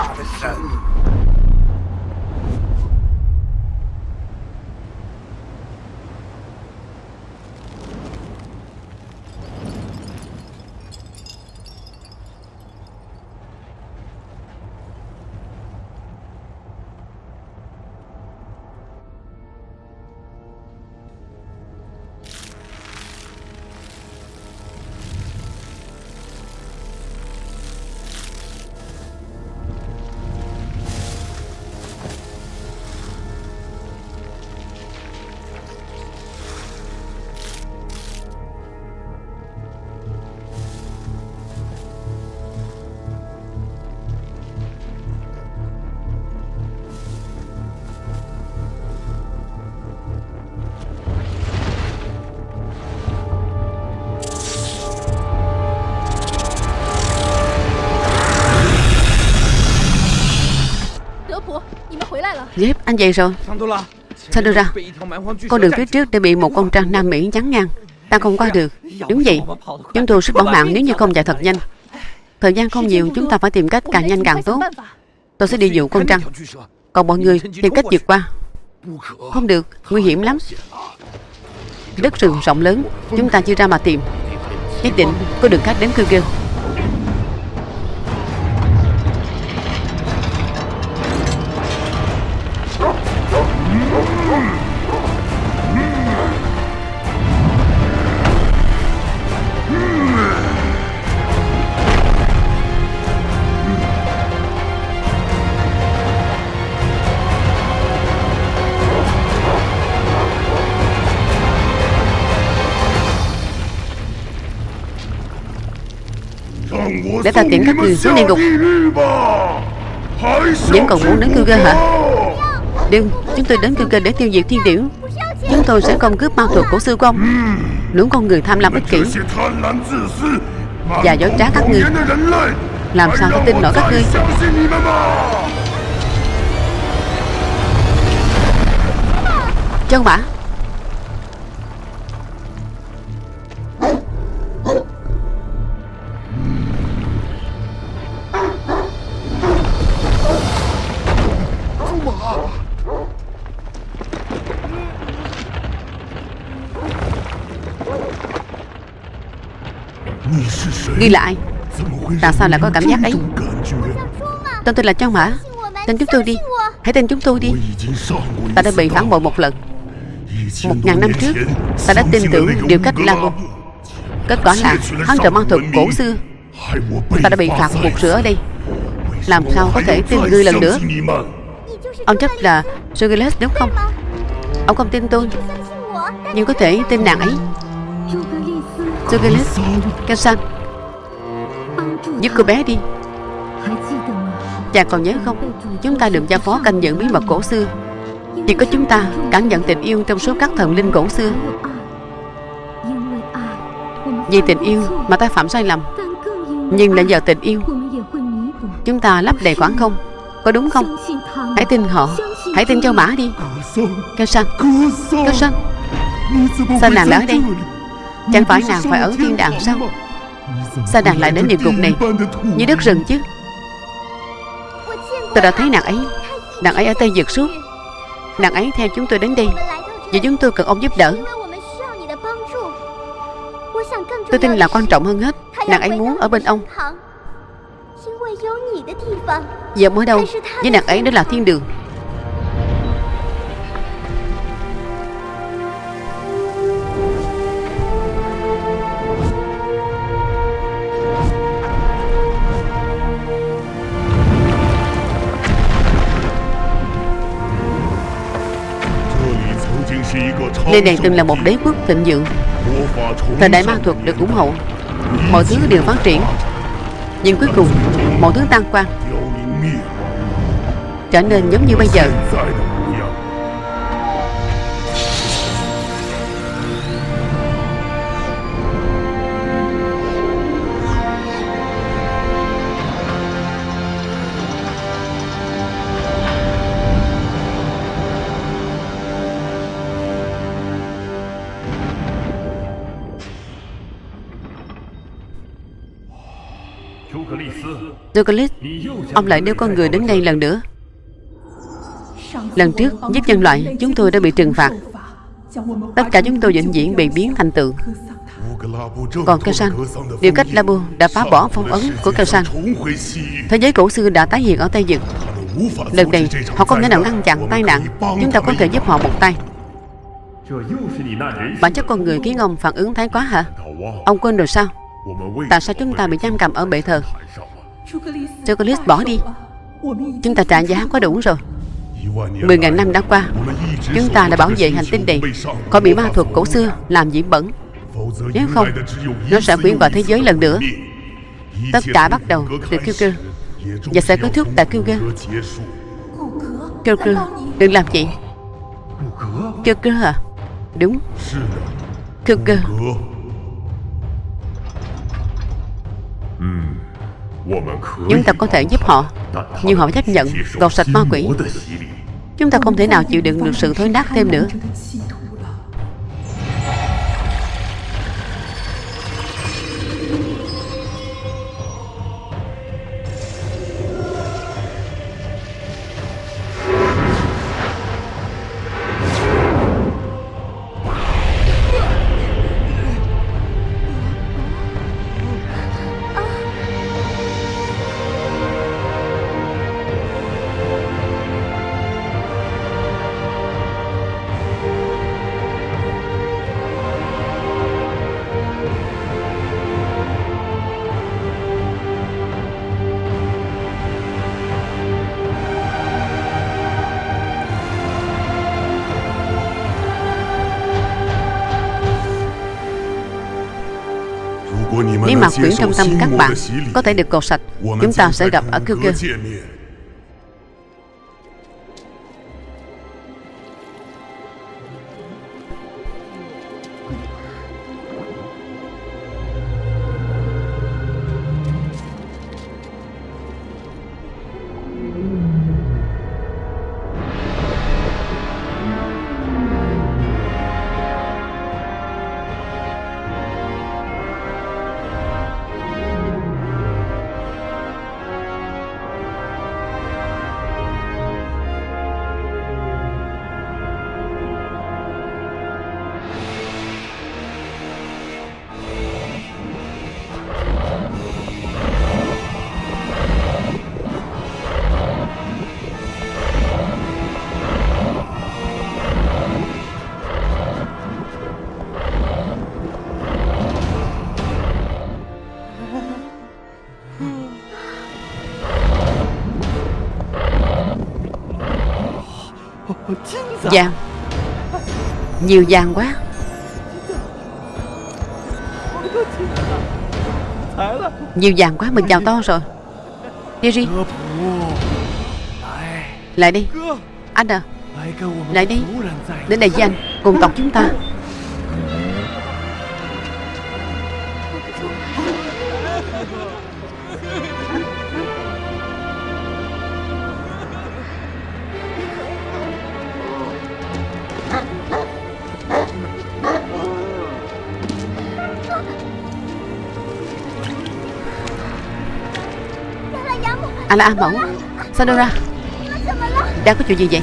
Dép, anh về rồi. Sao đưa ra Con đường phía trước đã bị một con trăng Nam Mỹ chắn ngang. Ta không qua được. Đúng vậy Chúng tôi sẽ bỏ mạng nếu như không chạy thật nhanh. Thời gian không nhiều Chúng ta phải tìm cách càng nhanh càng tốt. Tôi sẽ đi dụ con trăng Còn mọi người tìm cách vượt qua. Không được Nguy hiểm lắm. Đất rừng rộng lớn Chúng ta chưa ra mà tìm. Nhất định có đường khác đến cư kêu Để ta tiễn các người xuống địa ngục. Vẫn còn muốn đến Kuga cơ hả? Đừng Chúng tôi đến Kuga cơ để tiêu diệt thiên điểu. Chúng tôi sẽ không cướp ma thuật cổ sư công, Lũ con người tham lam ích kỷ. Và dối trá các ngươi. Làm sao tôi tin nổi các ngươi? Chân bả. Ghi lại. Tại sao lại có cảm giác ấy? Tên tôi là Châu Mã. Tên chúng tôi đi. Hãy tin chúng tôi đi. Ta đã bị phản bội một lần. Một ngàn năm trước, Ta đã tin tưởng điều cách La Môn Kết quả là, hắn trộm mang thuật cổ xưa. Ta đã bị phạt buộc rửa ở đây. Làm sao có thể tin ngươi lần nữa? Ông chắc là Sugarless đúng không? Ông không tin tôi, Nhưng có thể tin nàng ấy. Sugarless Kensan Giúp cô bé đi. Chàng còn nhớ không? Chúng ta được giao phó canh giữ bí mật cổ xưa. Chỉ có chúng ta cảm nhận tình yêu trong số các thần linh cổ xưa. Vì tình yêu mà ta phạm sai lầm. Nhưng lại giờ tình yêu. Chúng ta lấp đầy khoảng không. Có đúng không? Hãy tin họ. Hãy tin cho mã đi. Cao San Cao San Sao nàng ở đây Chẳng phải nàng phải ở thiên đàng sao? Sao nàng lại đến địa ngục này? Như đất rừng chứ. Tôi đã thấy nàng ấy. Nàng ấy ở Tây Dược suốt. Nàng ấy theo chúng tôi đến đây. Vì chúng tôi cần ông giúp đỡ. Tôi tin là quan trọng hơn hết. Nàng ấy muốn ở bên ông. Giờ mới đâu? Với nàng ấy đó là thiên đường. Nơi này từng là một đế quốc thịnh vượng Thời đại ma thuật được ủng hộ. Mọi thứ đều phát triển. Nhưng cuối cùng Mọi thứ tan quang Trở nên giống như bây giờ Douglas Ông lại đưa con người đến đây lần nữa. Lần trước giúp nhân loại, Chúng tôi đã bị trừng phạt. Tất cả chúng tôi vĩnh viễn bị biến thành tượng. Còn Cao San Điều cách Labu đã phá bỏ phong ấn của Cao San Thế giới cổ xưa đã tái hiện ở Tây Dực Lần này, họ không thể nào ngăn chặn tai nạn. Chúng ta có thể giúp họ một tay. Bản chất con người khiến ông phản ứng thái quá hả? Ông quên rồi sao? Tại sao chúng ta bị giam cầm ở bệ thờ? Chocolate bỏ đi. Chúng ta trả giá quá đủ rồi. Mười ngàn năm đã qua. Chúng ta đã bảo vệ hành tinh này. Khỏi bị ma thuật cổ xưa làm nhiễm bẩn. Nếu không, Nó sẽ quyến vào thế giới lần nữa. Tất cả bắt đầu từ Kyuker Và sẽ kết thúc tại Kyuker Kyuker Đừng làm gì. Kyuker à Đúng. Kyuker Chúng ta có thể giúp họ. Nhưng họ chấp nhận gọt sạch ma quỷ. Chúng ta không thể nào chịu đựng được sự thối nát thêm nữa. Mà quyển trong tâm các bạn có thể được cột sạch. Chúng ta sẽ gặp ở kêu Vàng Nhiều vàng quá. Nhiều vàng quá, Mình giàu to rồi. Jerry Lại đi. Anh à. Lại đi. Đến đây với anh, Cùng tộc chúng ta. À là A Mẫu. Sanora Đang có chuyện gì vậy?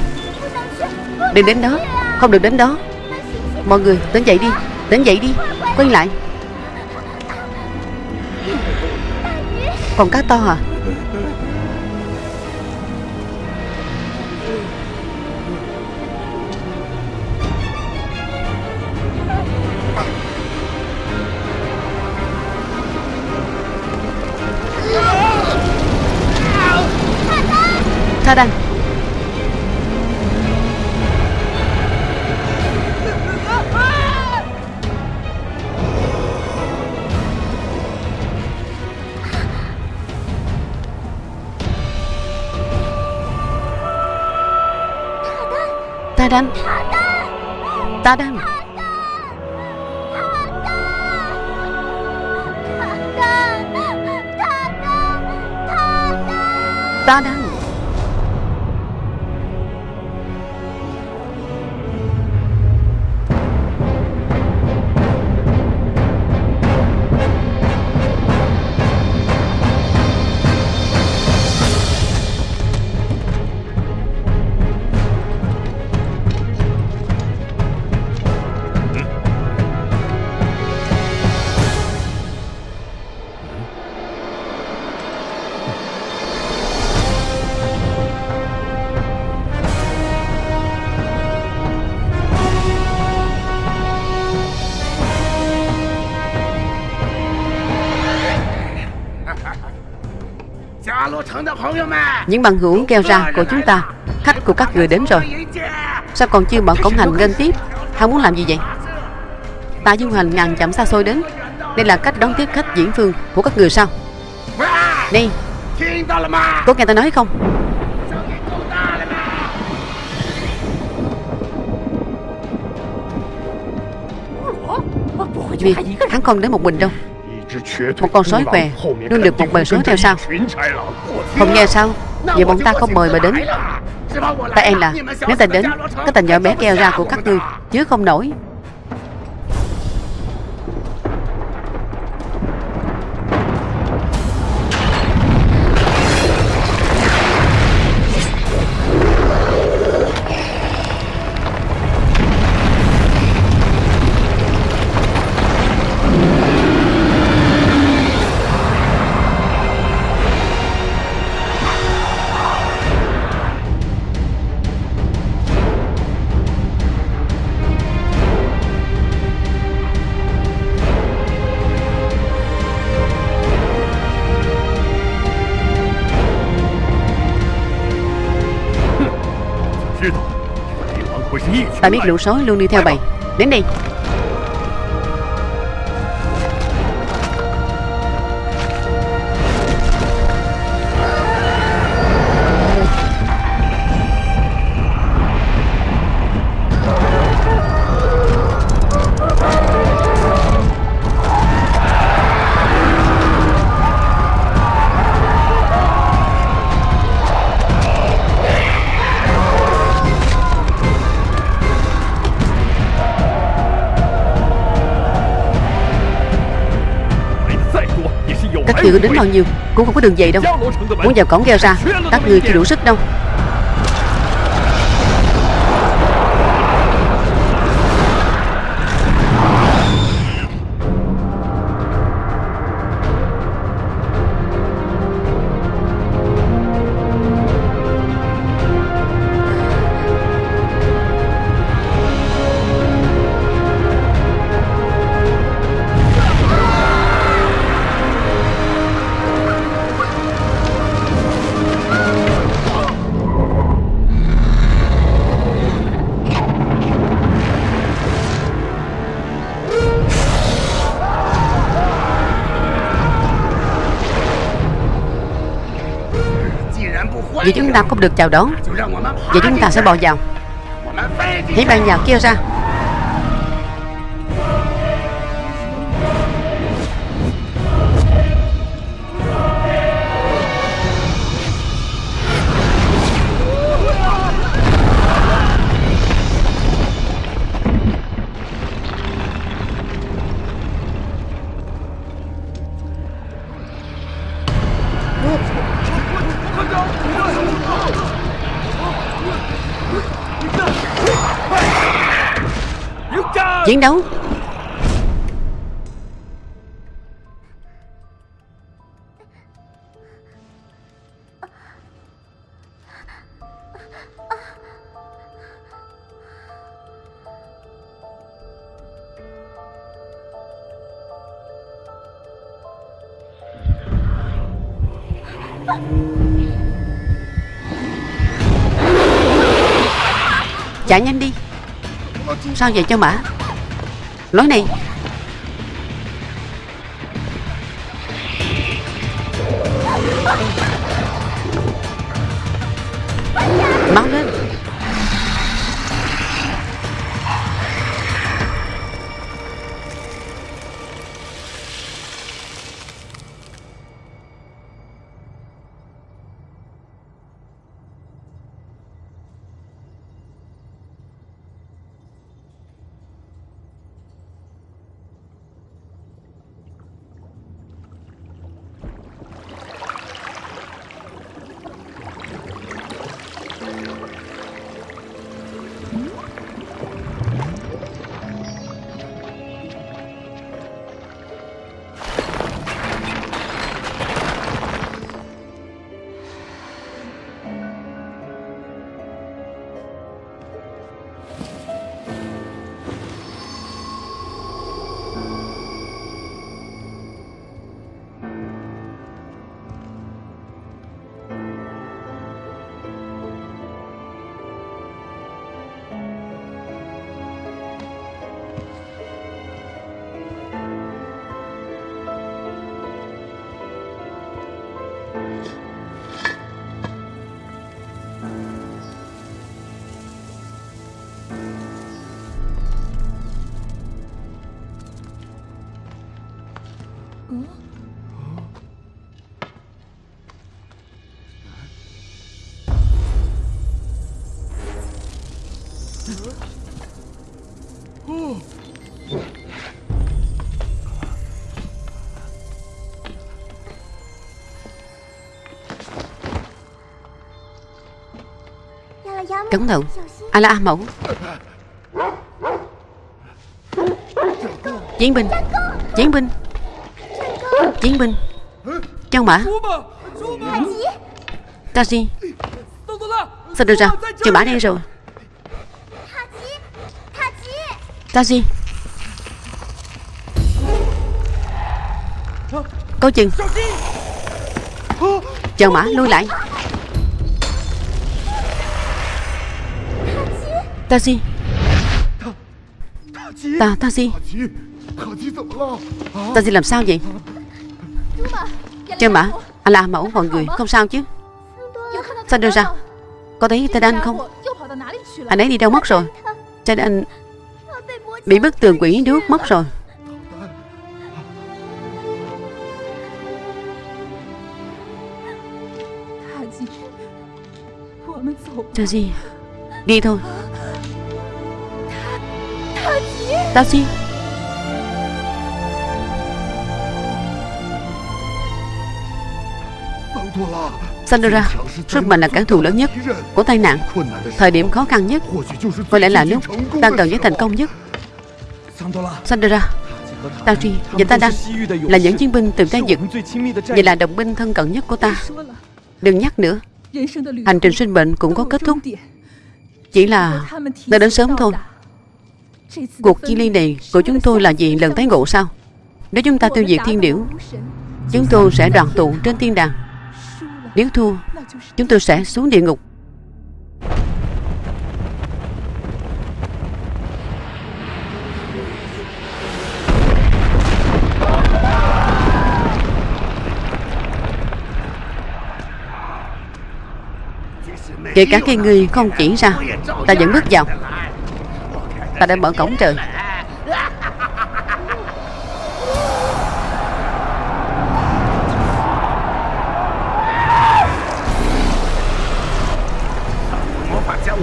Đừng đến đó. Không được đến đó. Mọi người tỉnh dậy đi. Tỉnh dậy đi. Quay lại. Còn cá to à Tha đăng. Ta đăng. Ta đăng. Ta đăng Những bằng hữu kêu ra của chúng ta, Khách của các người đến rồi. Sao còn chưa mở cổng hành lên tiếp? Hắn muốn làm gì vậy? Ta dung hành ngàn chậm xa xôi đến. Đây là cách đón tiếp khách diễn phương của các người sao? Đi. Có nghe ta nói không? Vì hắn không đến một mình đâu. Một con sói què Luôn được một bầy sói theo sau. Không nghe sao? Vậy bọn ta không mời mà đến. Ta e là Nếu ta đến Cái tình nhỏ bé keo ra của các ngươi Chứ không nổi Ta biết lũ sói luôn đi theo bầy Đến đi Các có đến bao nhiêu, Cũng không có đường về đâu. Muốn vào cổng kêu ra, Các người chưa đủ sức đâu. Ta không được chào đón. Vậy chúng ta sẽ bò vào. Hãy ban vào kia ra Chiến đấu. Chạy nhanh đi. Sao vậy cho mã? Lối này Cẩn thận ai là A mẫu Chiến binh Chiến binh Chiến binh Trang mã. Taxi. Sao được ra? Chờ mã đây rồi. Taxi. Coi chừng. Chờ mã lui lại. Taxi. Ta, Taxi. Taxi làm sao vậy? Chân mã. Anh là mẫu mọi người. Không sao chứ. Sao đưa ra? Có thấy tên anh không? Anh ấy đi đâu mất rồi? Cha anh Bị bức tường quỷ đuốt mất rồi. Taxi. Đi thôi. Taxi Sandra, sức mạnh là cản thù lớn nhất của tai nạn. Thời điểm khó khăn nhất, có lẽ là lúc ta cần nhất thành công nhất. Sandra, Taji và ta đang là những chiến binh từ tay dựng, Vậy là đồng binh thân cận nhất của ta. Đừng nhắc nữa. Hành trình sinh bệnh cũng có kết thúc. Chỉ là ta đến sớm thôi. Cuộc chi ly này của chúng tôi là gì lần tái ngộ sao? Nếu chúng ta tiêu diệt thiên điểu, Chúng tôi sẽ đoàn tụ trên thiên đàng. Nếu thua, Chúng tôi sẽ xuống địa ngục. Kể cả khi người không chỉ ra, Ta vẫn bước vào. Ta đã mở cổng trời.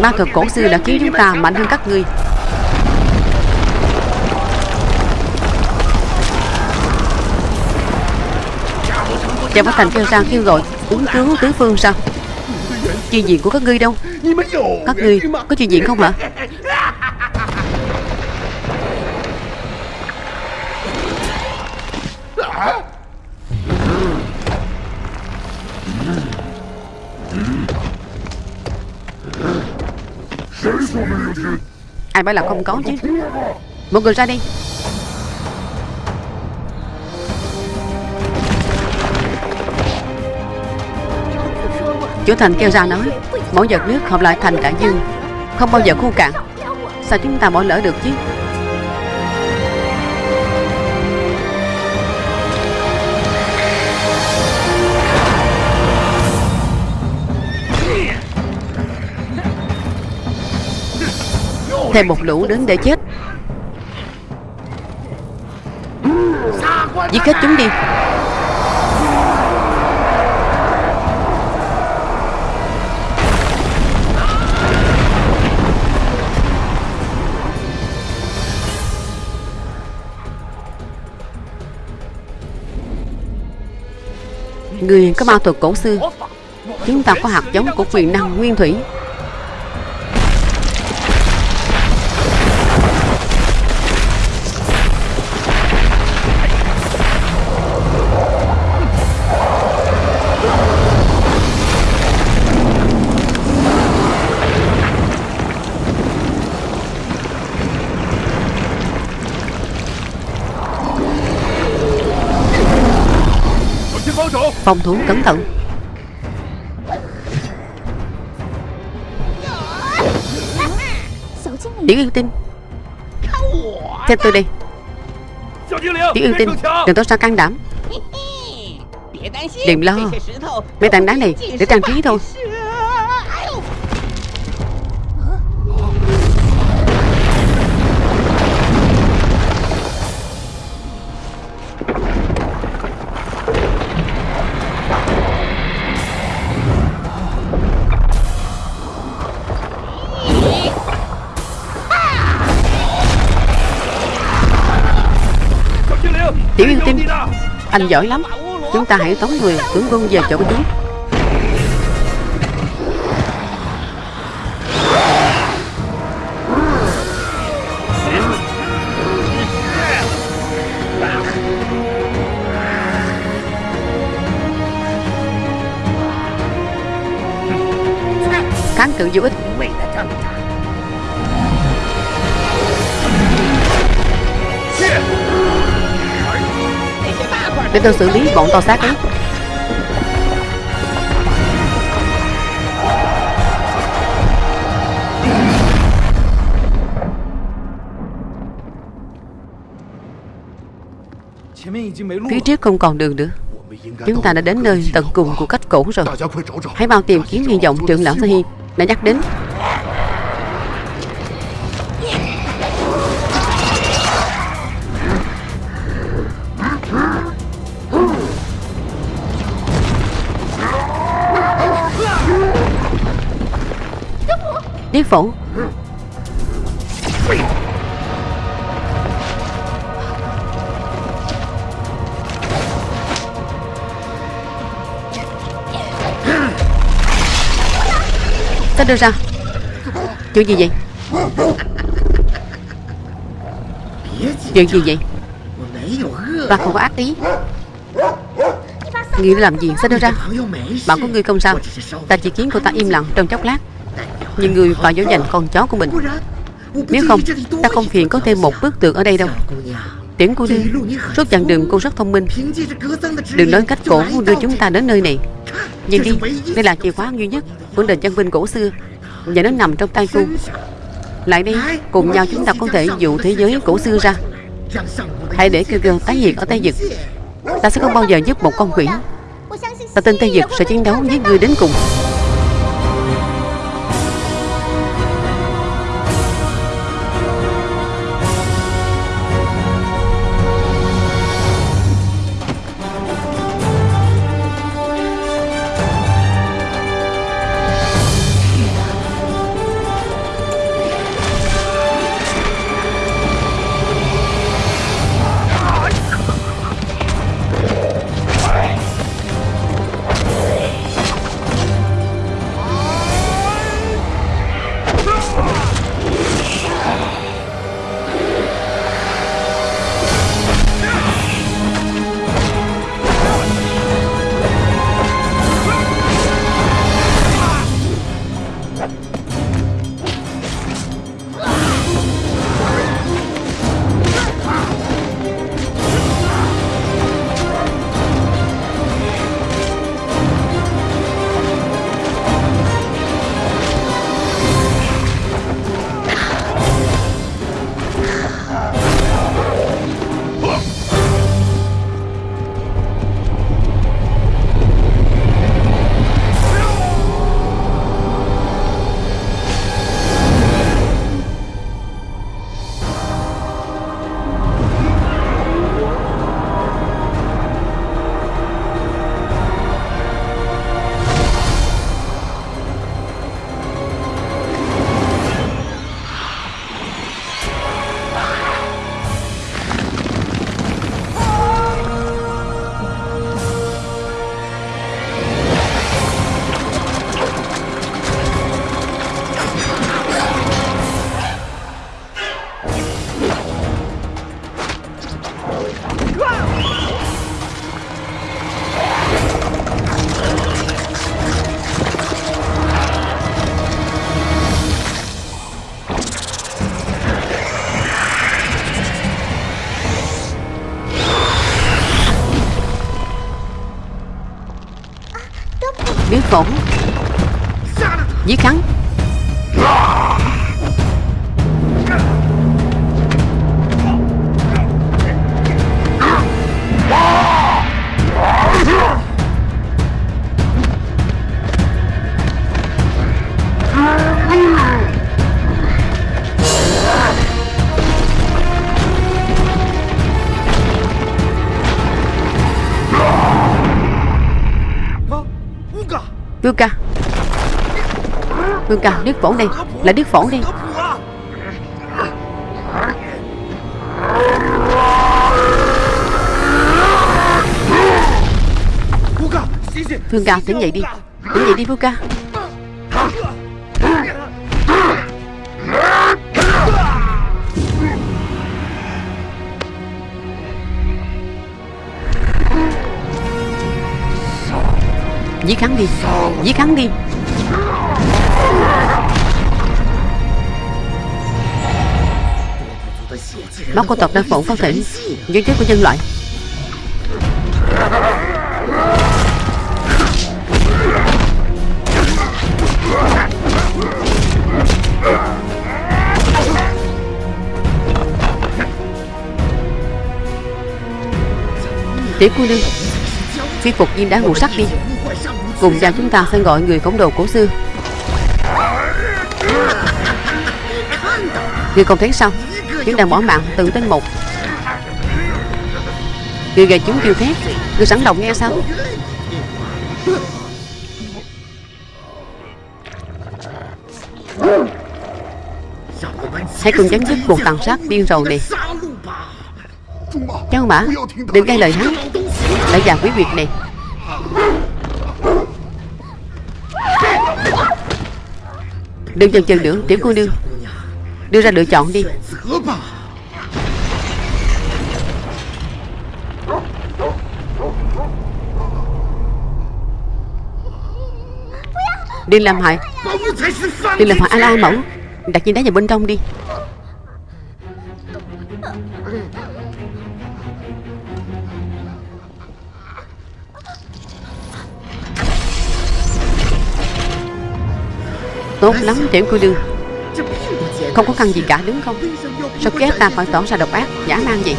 Ma thuật cổ xưa đã khiến chúng ta mạnh hơn các ngươi. Chàng Bá Thành kêu ra, kêu gọi Uống cứu tứ phương sao? Chuyện gì của các ngươi đâu? Các ngươi có chuyện gì không hả Ai bảo là không có chứ? Một người ra đi. Chủ thành kêu ra nói Mỗi giọt nước hợp lại thành cả dương, Không bao giờ khô cạn. Sao chúng ta bỏ lỡ được chứ? Thêm một lũ đến để chết. Giết hết chúng đi. Người có ma thuật cổ xưa, Chúng ta có hạt giống của quyền năng nguyên thủy. Phòng thủ cẩn thận. Tiểu yêu tinh. Theo tôi đi. Tiểu yêu tinh, Đừng tỏ ra can đảm. Đừng lo. Mấy tảng đá này để trang trí thôi. Anh giỏi lắm. Chúng ta hãy tống người, tướng quân về chỗ của chúng. Kháng cự vô ích. Để tôi xử lý bọn to xác ấy. Phía trước không còn đường nữa. Chúng ta đã đến nơi tận cùng của cách cổ rồi. Hãy mau tìm kiếm hy vọng trưởng lão Sahi đã nhắc đến. phủ. Tách đâu ra. Chuyện gì vậy? Chuyện gì vậy? Ta không có ác ý. Nghĩ làm gì? Sao đưa ra? Bạn có ngươi không sao? Ta chỉ khiến cô ta im lặng trong chốc lát. Nhưng người phải dỗ dành con chó của mình. Nếu không, Ta không phiền có thêm một bức tượng ở đây đâu. Tiễn cô đi. Suốt chặng đường cô rất thông minh. Đừng nói cách cổ đưa chúng ta đến nơi này. Nhìn đi, Đây là chìa khóa duy nhất Của đền chân vinh cổ xưa. Và nó nằm trong tay cô. Lại đi Cùng nhau chúng ta có thể dụ thế giới cổ xưa ra. Hãy để kêu kêu tái hiện ở tay giật. Ta sẽ không bao giờ giúp một con quỷ. Ta tin tay giật sẽ chiến đấu với người đến cùng. Vương ca Đức phổ đây, Là Đức phổ đi Vương ca tỉnh dậy đi. Tỉnh dậy đi Vương ca Giết hắn đi, Giết hắn đi. Bác của tộc đang phỏng phát thể Nhân chết của nhân loại. Tiểu cô nương, Phi phục viên đá ngũ sắc đi. Cùng nhau chúng ta sẽ gọi người khổng đồ cổ xưa. Người không thấy sao? Chúng đang bỏ mạng từng tên một. Người gầy chúng kêu thét. Người sẵn lòng nghe sao? Hãy cùng chấm dứt cuộc tàn sát điên rồ này Cháu mã, Đừng gây lời hắn. Đã già quý việc này Đừng chần chừ nữa, Tiểu cô nương. Đưa ra lựa chọn đi. Đừng làm hại. Đừng làm hại A La Mẫu Đặt viên đá vào bên trong đi. Tốt lắm tiểu cô nương không có khăn gì cả, đúng không? Sao ghét ta phải tỏ ra độc ác, Giả man gì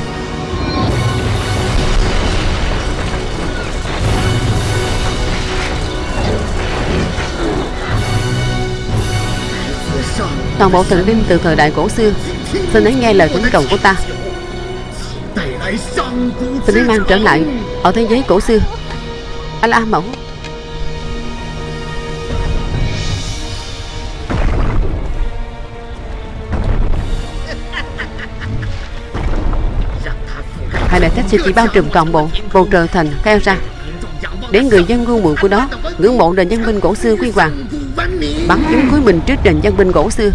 Toàn bộ thần linh từ thời đại cổ xưa, Xin hãy nghe lời thỉnh cầu của ta. Xin hãy mang trở lại Ở thế giới cổ xưa. A La Mẫu sẽ chỉ bao trùm toàn bộ, bầu trời thành theo ra. Để người dân quân muội của đó Ngưỡng mộ nền văn minh cổ xưa quy hoàng, Bắn chúng cuối mình trước nền văn minh cổ xưa.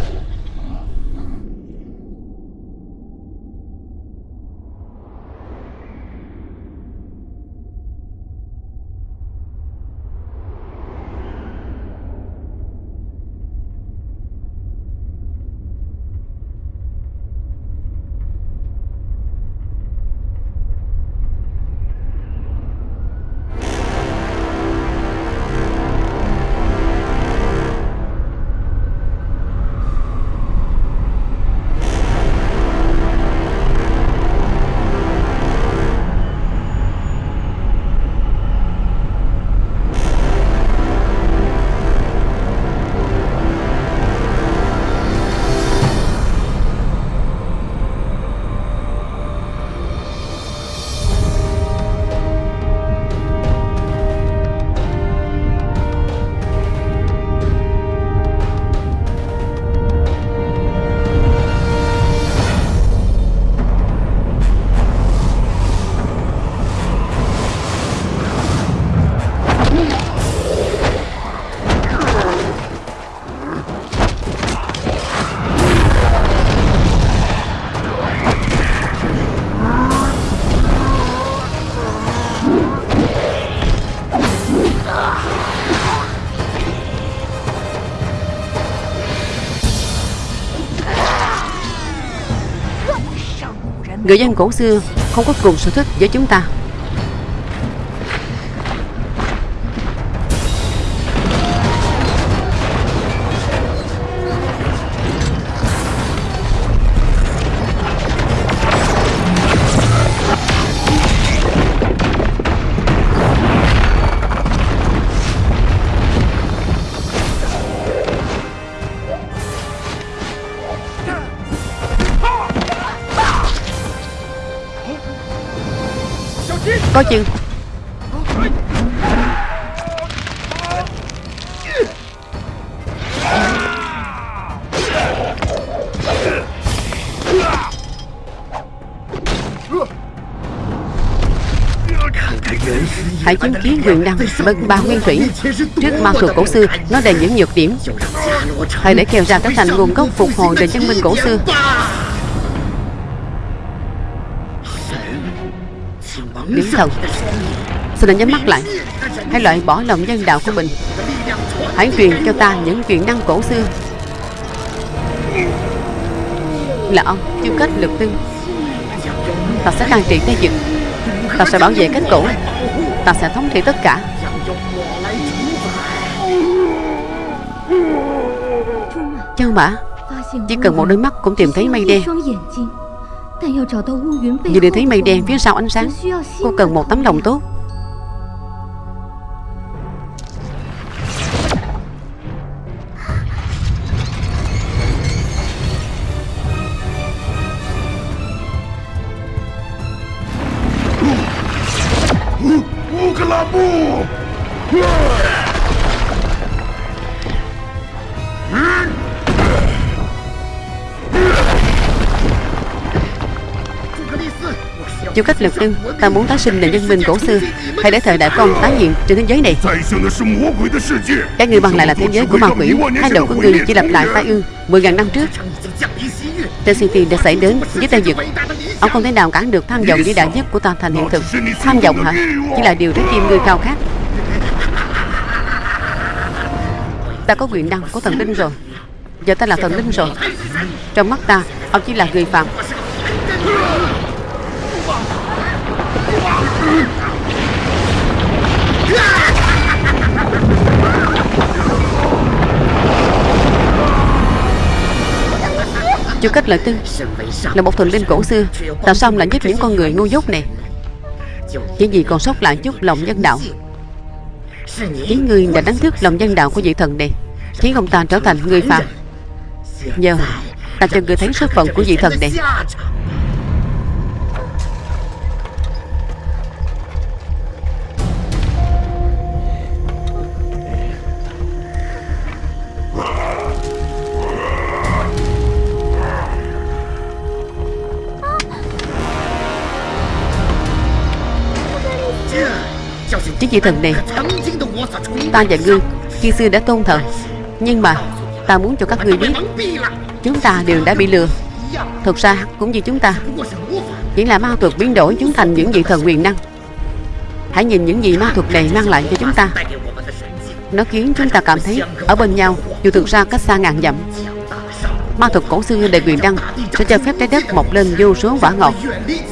Người dân cổ xưa không có cùng sở thích với chúng ta. Có chứ Hãy chứng kiến quyền năng bân ba nguyên thủy. Trước ma thuật cổ xưa, Nó đầy những nhược điểm. Hãy để kèo ra các thành nguồn gốc phục hồi để chứng minh cổ xưa. Thần Xin anh nhắm mắt lại? Hãy loại bỏ lòng nhân đạo của mình. Hãy truyền cho ta những chuyện năng cổ xưa. Là ông chưa kết lực tư Ta sẽ can trị Tây Dực Ta sẽ bảo vệ cách cổ. Ta sẽ thống trị tất cả. Chân mã Chỉ cần một đôi mắt cũng tìm thấy mây đen. Nhưng để thấy mây đen phía sau ánh sáng Cô cần một tấm lòng tốt du cách lực lưng ta muốn tái sinh nền nhân minh cổ xưa. Hãy để thời đại con tái hiện trên thế giới này. Các người bằng lại là thế giới của ma quỷ. Hai đầu của người chỉ lặp lại tái ương. Mười ngàn năm trước trên sinh tiền đã xảy đến với tay dực ông không thể nào cản được tham vọng vĩ đại nhất của ta thành hiện thực. Tham vọng hả? Chỉ là điều trái tim người khao khát. Ta có quyền năng của thần linh rồi. Giờ ta là thần linh rồi. Trong mắt ta, ông chỉ là người phạm. Chú Cách Lợi Tư. Là một thần linh cổ xưa. Làm sao ông lại giúp những con người ngu dốt này? Chỉ vì còn sót lại chút lòng nhân đạo? Chính người đã đánh thức lòng nhân đạo của vị thần này, Khiến ông ta trở thành người phạm Nhờ, Ta cho người thấy số phận của vị thần này. cái vị thần này? Ta và ngươi khi xưa đã tôn thần, Nhưng mà ta muốn cho các ngươi biết Chúng ta đều đã bị lừa. Thực ra cũng như chúng ta Chỉ là ma thuật biến đổi chúng thành những vị thần quyền năng. Hãy nhìn những gì ma thuật này mang lại cho chúng ta. Nó khiến chúng ta cảm thấy ở bên nhau Dù thực ra cách xa ngàn dặm. Ma thuật cổ xưa đầy quyền năng Sẽ cho phép trái đất mọc lên vô số quả ngọt.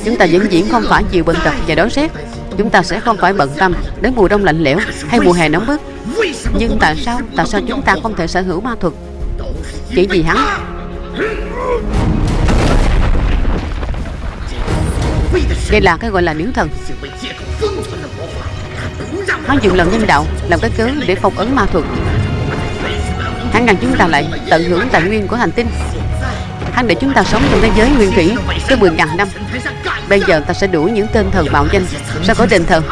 Chúng ta vẫn diễn không phải chịu bệnh tật và đói rét chúng ta sẽ không phải bận tâm đến mùa đông lạnh lẽo hay mùa hè nóng bức. Nhưng tại sao, tại sao chúng ta không thể sở hữu ma thuật? Chỉ vì hắn. Đây là cái gọi là miếng thần. Hắn dùng lòng nhân đạo làm cái cớ để phong ấn ma thuật. Hắn ngăn chúng ta lại tận hưởng tài nguyên của hành tinh Hắn để chúng ta sống trong thế giới nguyên thủy Tới 10.000 năm Bây giờ ta sẽ đuổi những tên thần bạo danh sao có đền thờ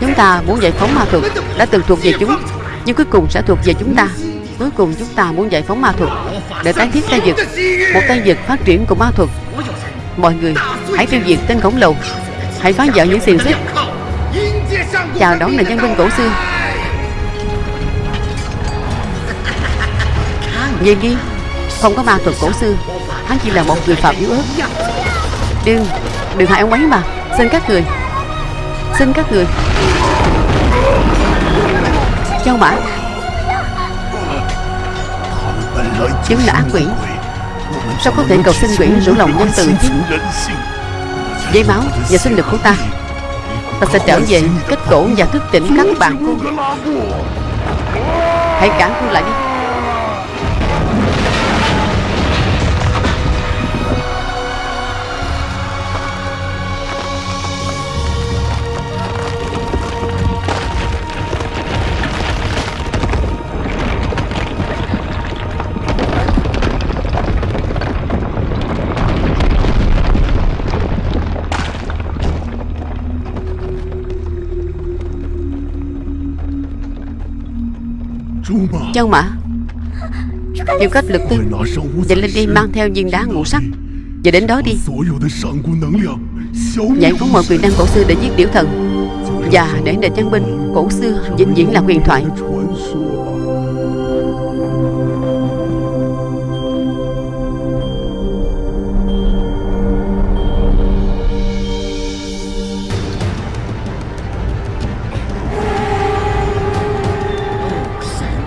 Chúng ta muốn giải phóng ma thuật, Đã từng thuộc về chúng, Nhưng cuối cùng sẽ thuộc về chúng ta. Cuối cùng chúng ta muốn giải phóng ma thuật Để tái thiết tay vật Một tay vật phát triển của ma thuật. Mọi người, hãy tiêu diệt tên khổng lồ. Hãy phá vỡ những xiềng xích. Chào đón nền nhân dân cổ xưa. Về đi, Không có ma thuật cổ xưa. Hắn chỉ là một người phạm yếu ớt. Đừng Đừng hại ông ấy mà. Xin các người xin các người. Châu bà Chúng là ác quỷ. Sao có thể cầu xin quỷ rủ lòng nhân từ chứ? Dây máu và sinh lực của ta Ta sẽ trở về kết cổ và thức tỉnh các bạn. Hãy cản cô lại đi. Chân mà Những cách lực tư Dậy lên đi mang theo viên đá ngũ sắc. Và đến đó đi. Giải phóng mọi quyền năng cổ xưa để giết tiểu thần. Và để nền chân binh cổ xưa vĩnh viễn là huyền thoại.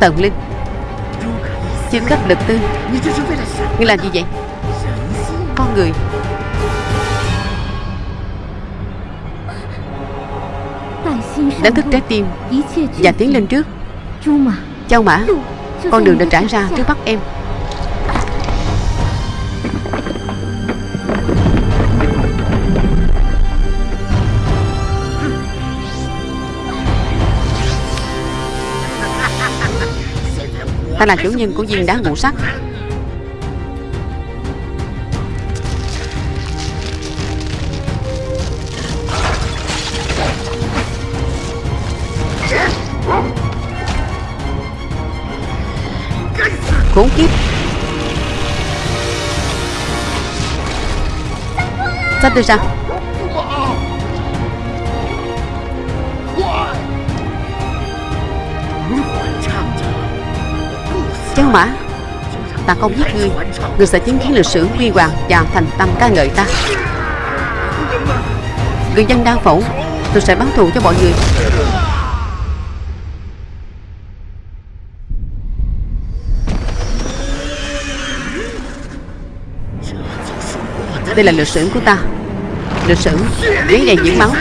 Tần Linh. Chương khắp lực tư. Ngươi làm gì vậy? Con người. Đánh thức trái tim Và tiến lên trước. Châu Mã, Con đường đã trải ra trước mắt em. Ta là chủ nhân của viên đá ngũ sắc. Khốn kiếp. Sắp tôi ra. Châu Mã Ta không giết ngươi. Ngươi sẽ chứng kiến lịch sử huy hoàng Và thành tâm ca ngợi ta. Người dân đau phẫu Tôi sẽ báo thù cho mọi người. Đây là lịch sử của ta. Lịch sử Giấy đầy những máu.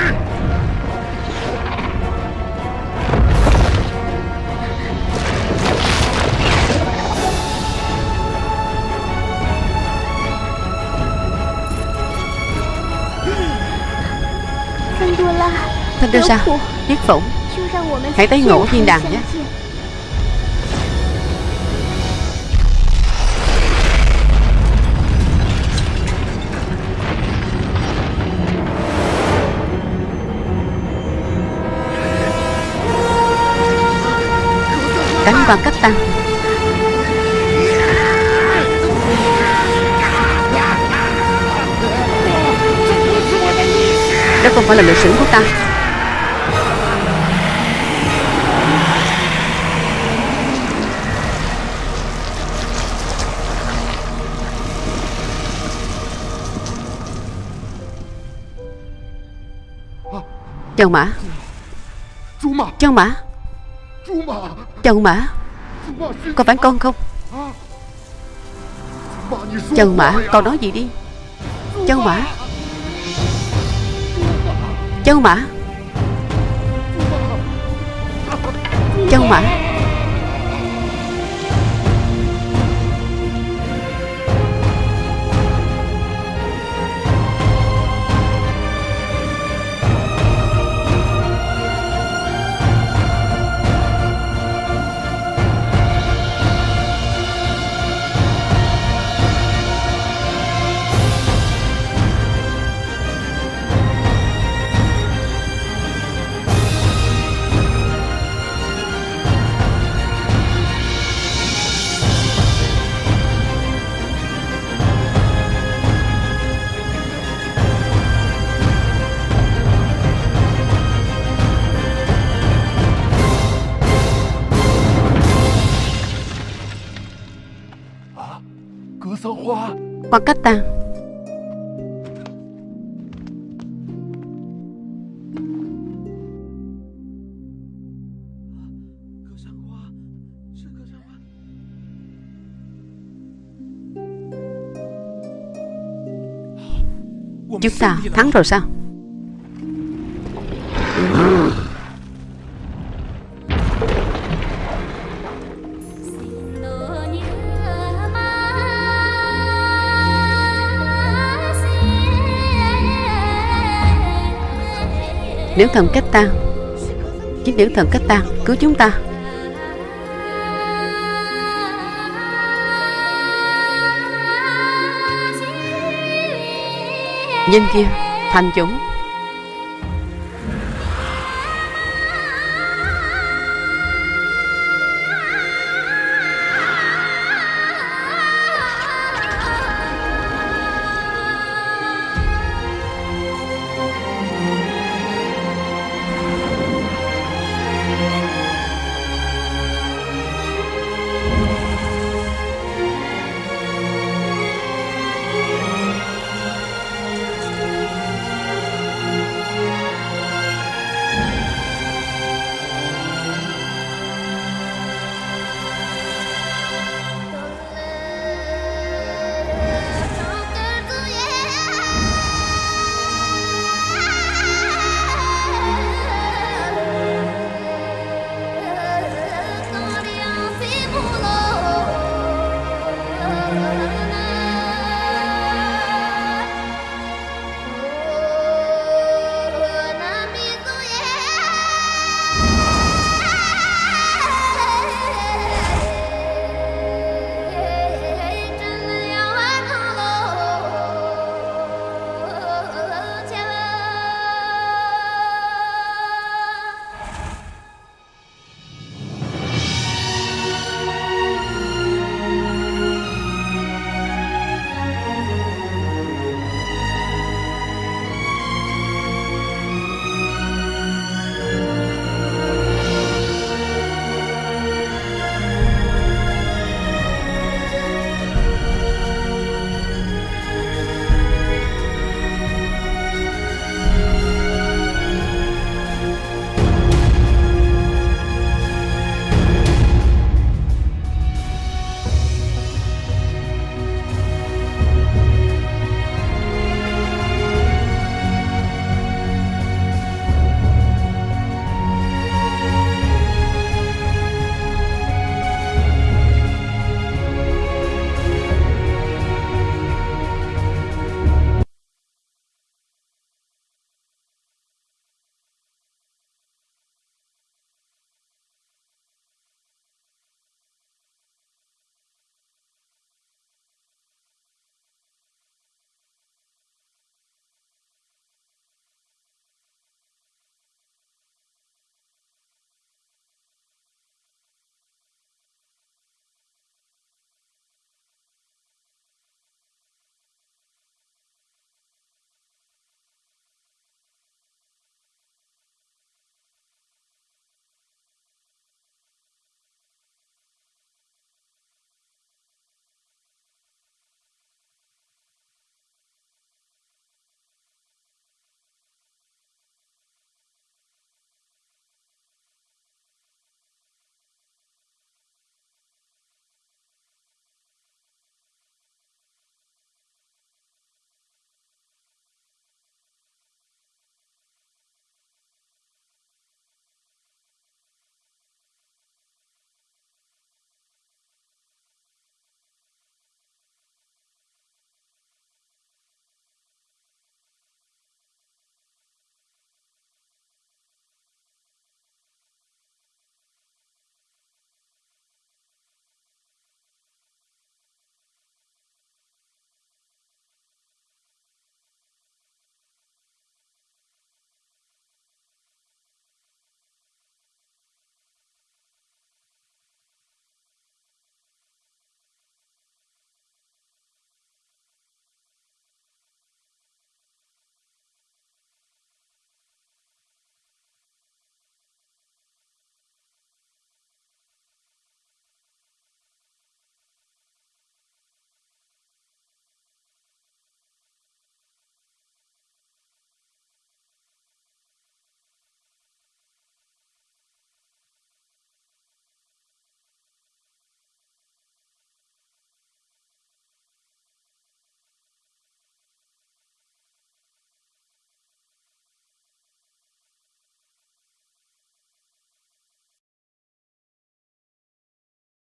Thanh đưa ra Tiết phụng Hãy tới ngộ thiên đàng nhé. Cánh quan cách tăng Đó không phải là lịch sử của ta Châu Mã. Châu Mã. Châu Mã. Có phải con không? Châu Mã Con nói gì đi? Châu Mã. Châu Mã. Châu Mã. Wakata Chúng ta thắng rồi sao? Nếu thần cách ta, Chính nữ thần cách ta cứu chúng ta. Nhân kia Thành chúng.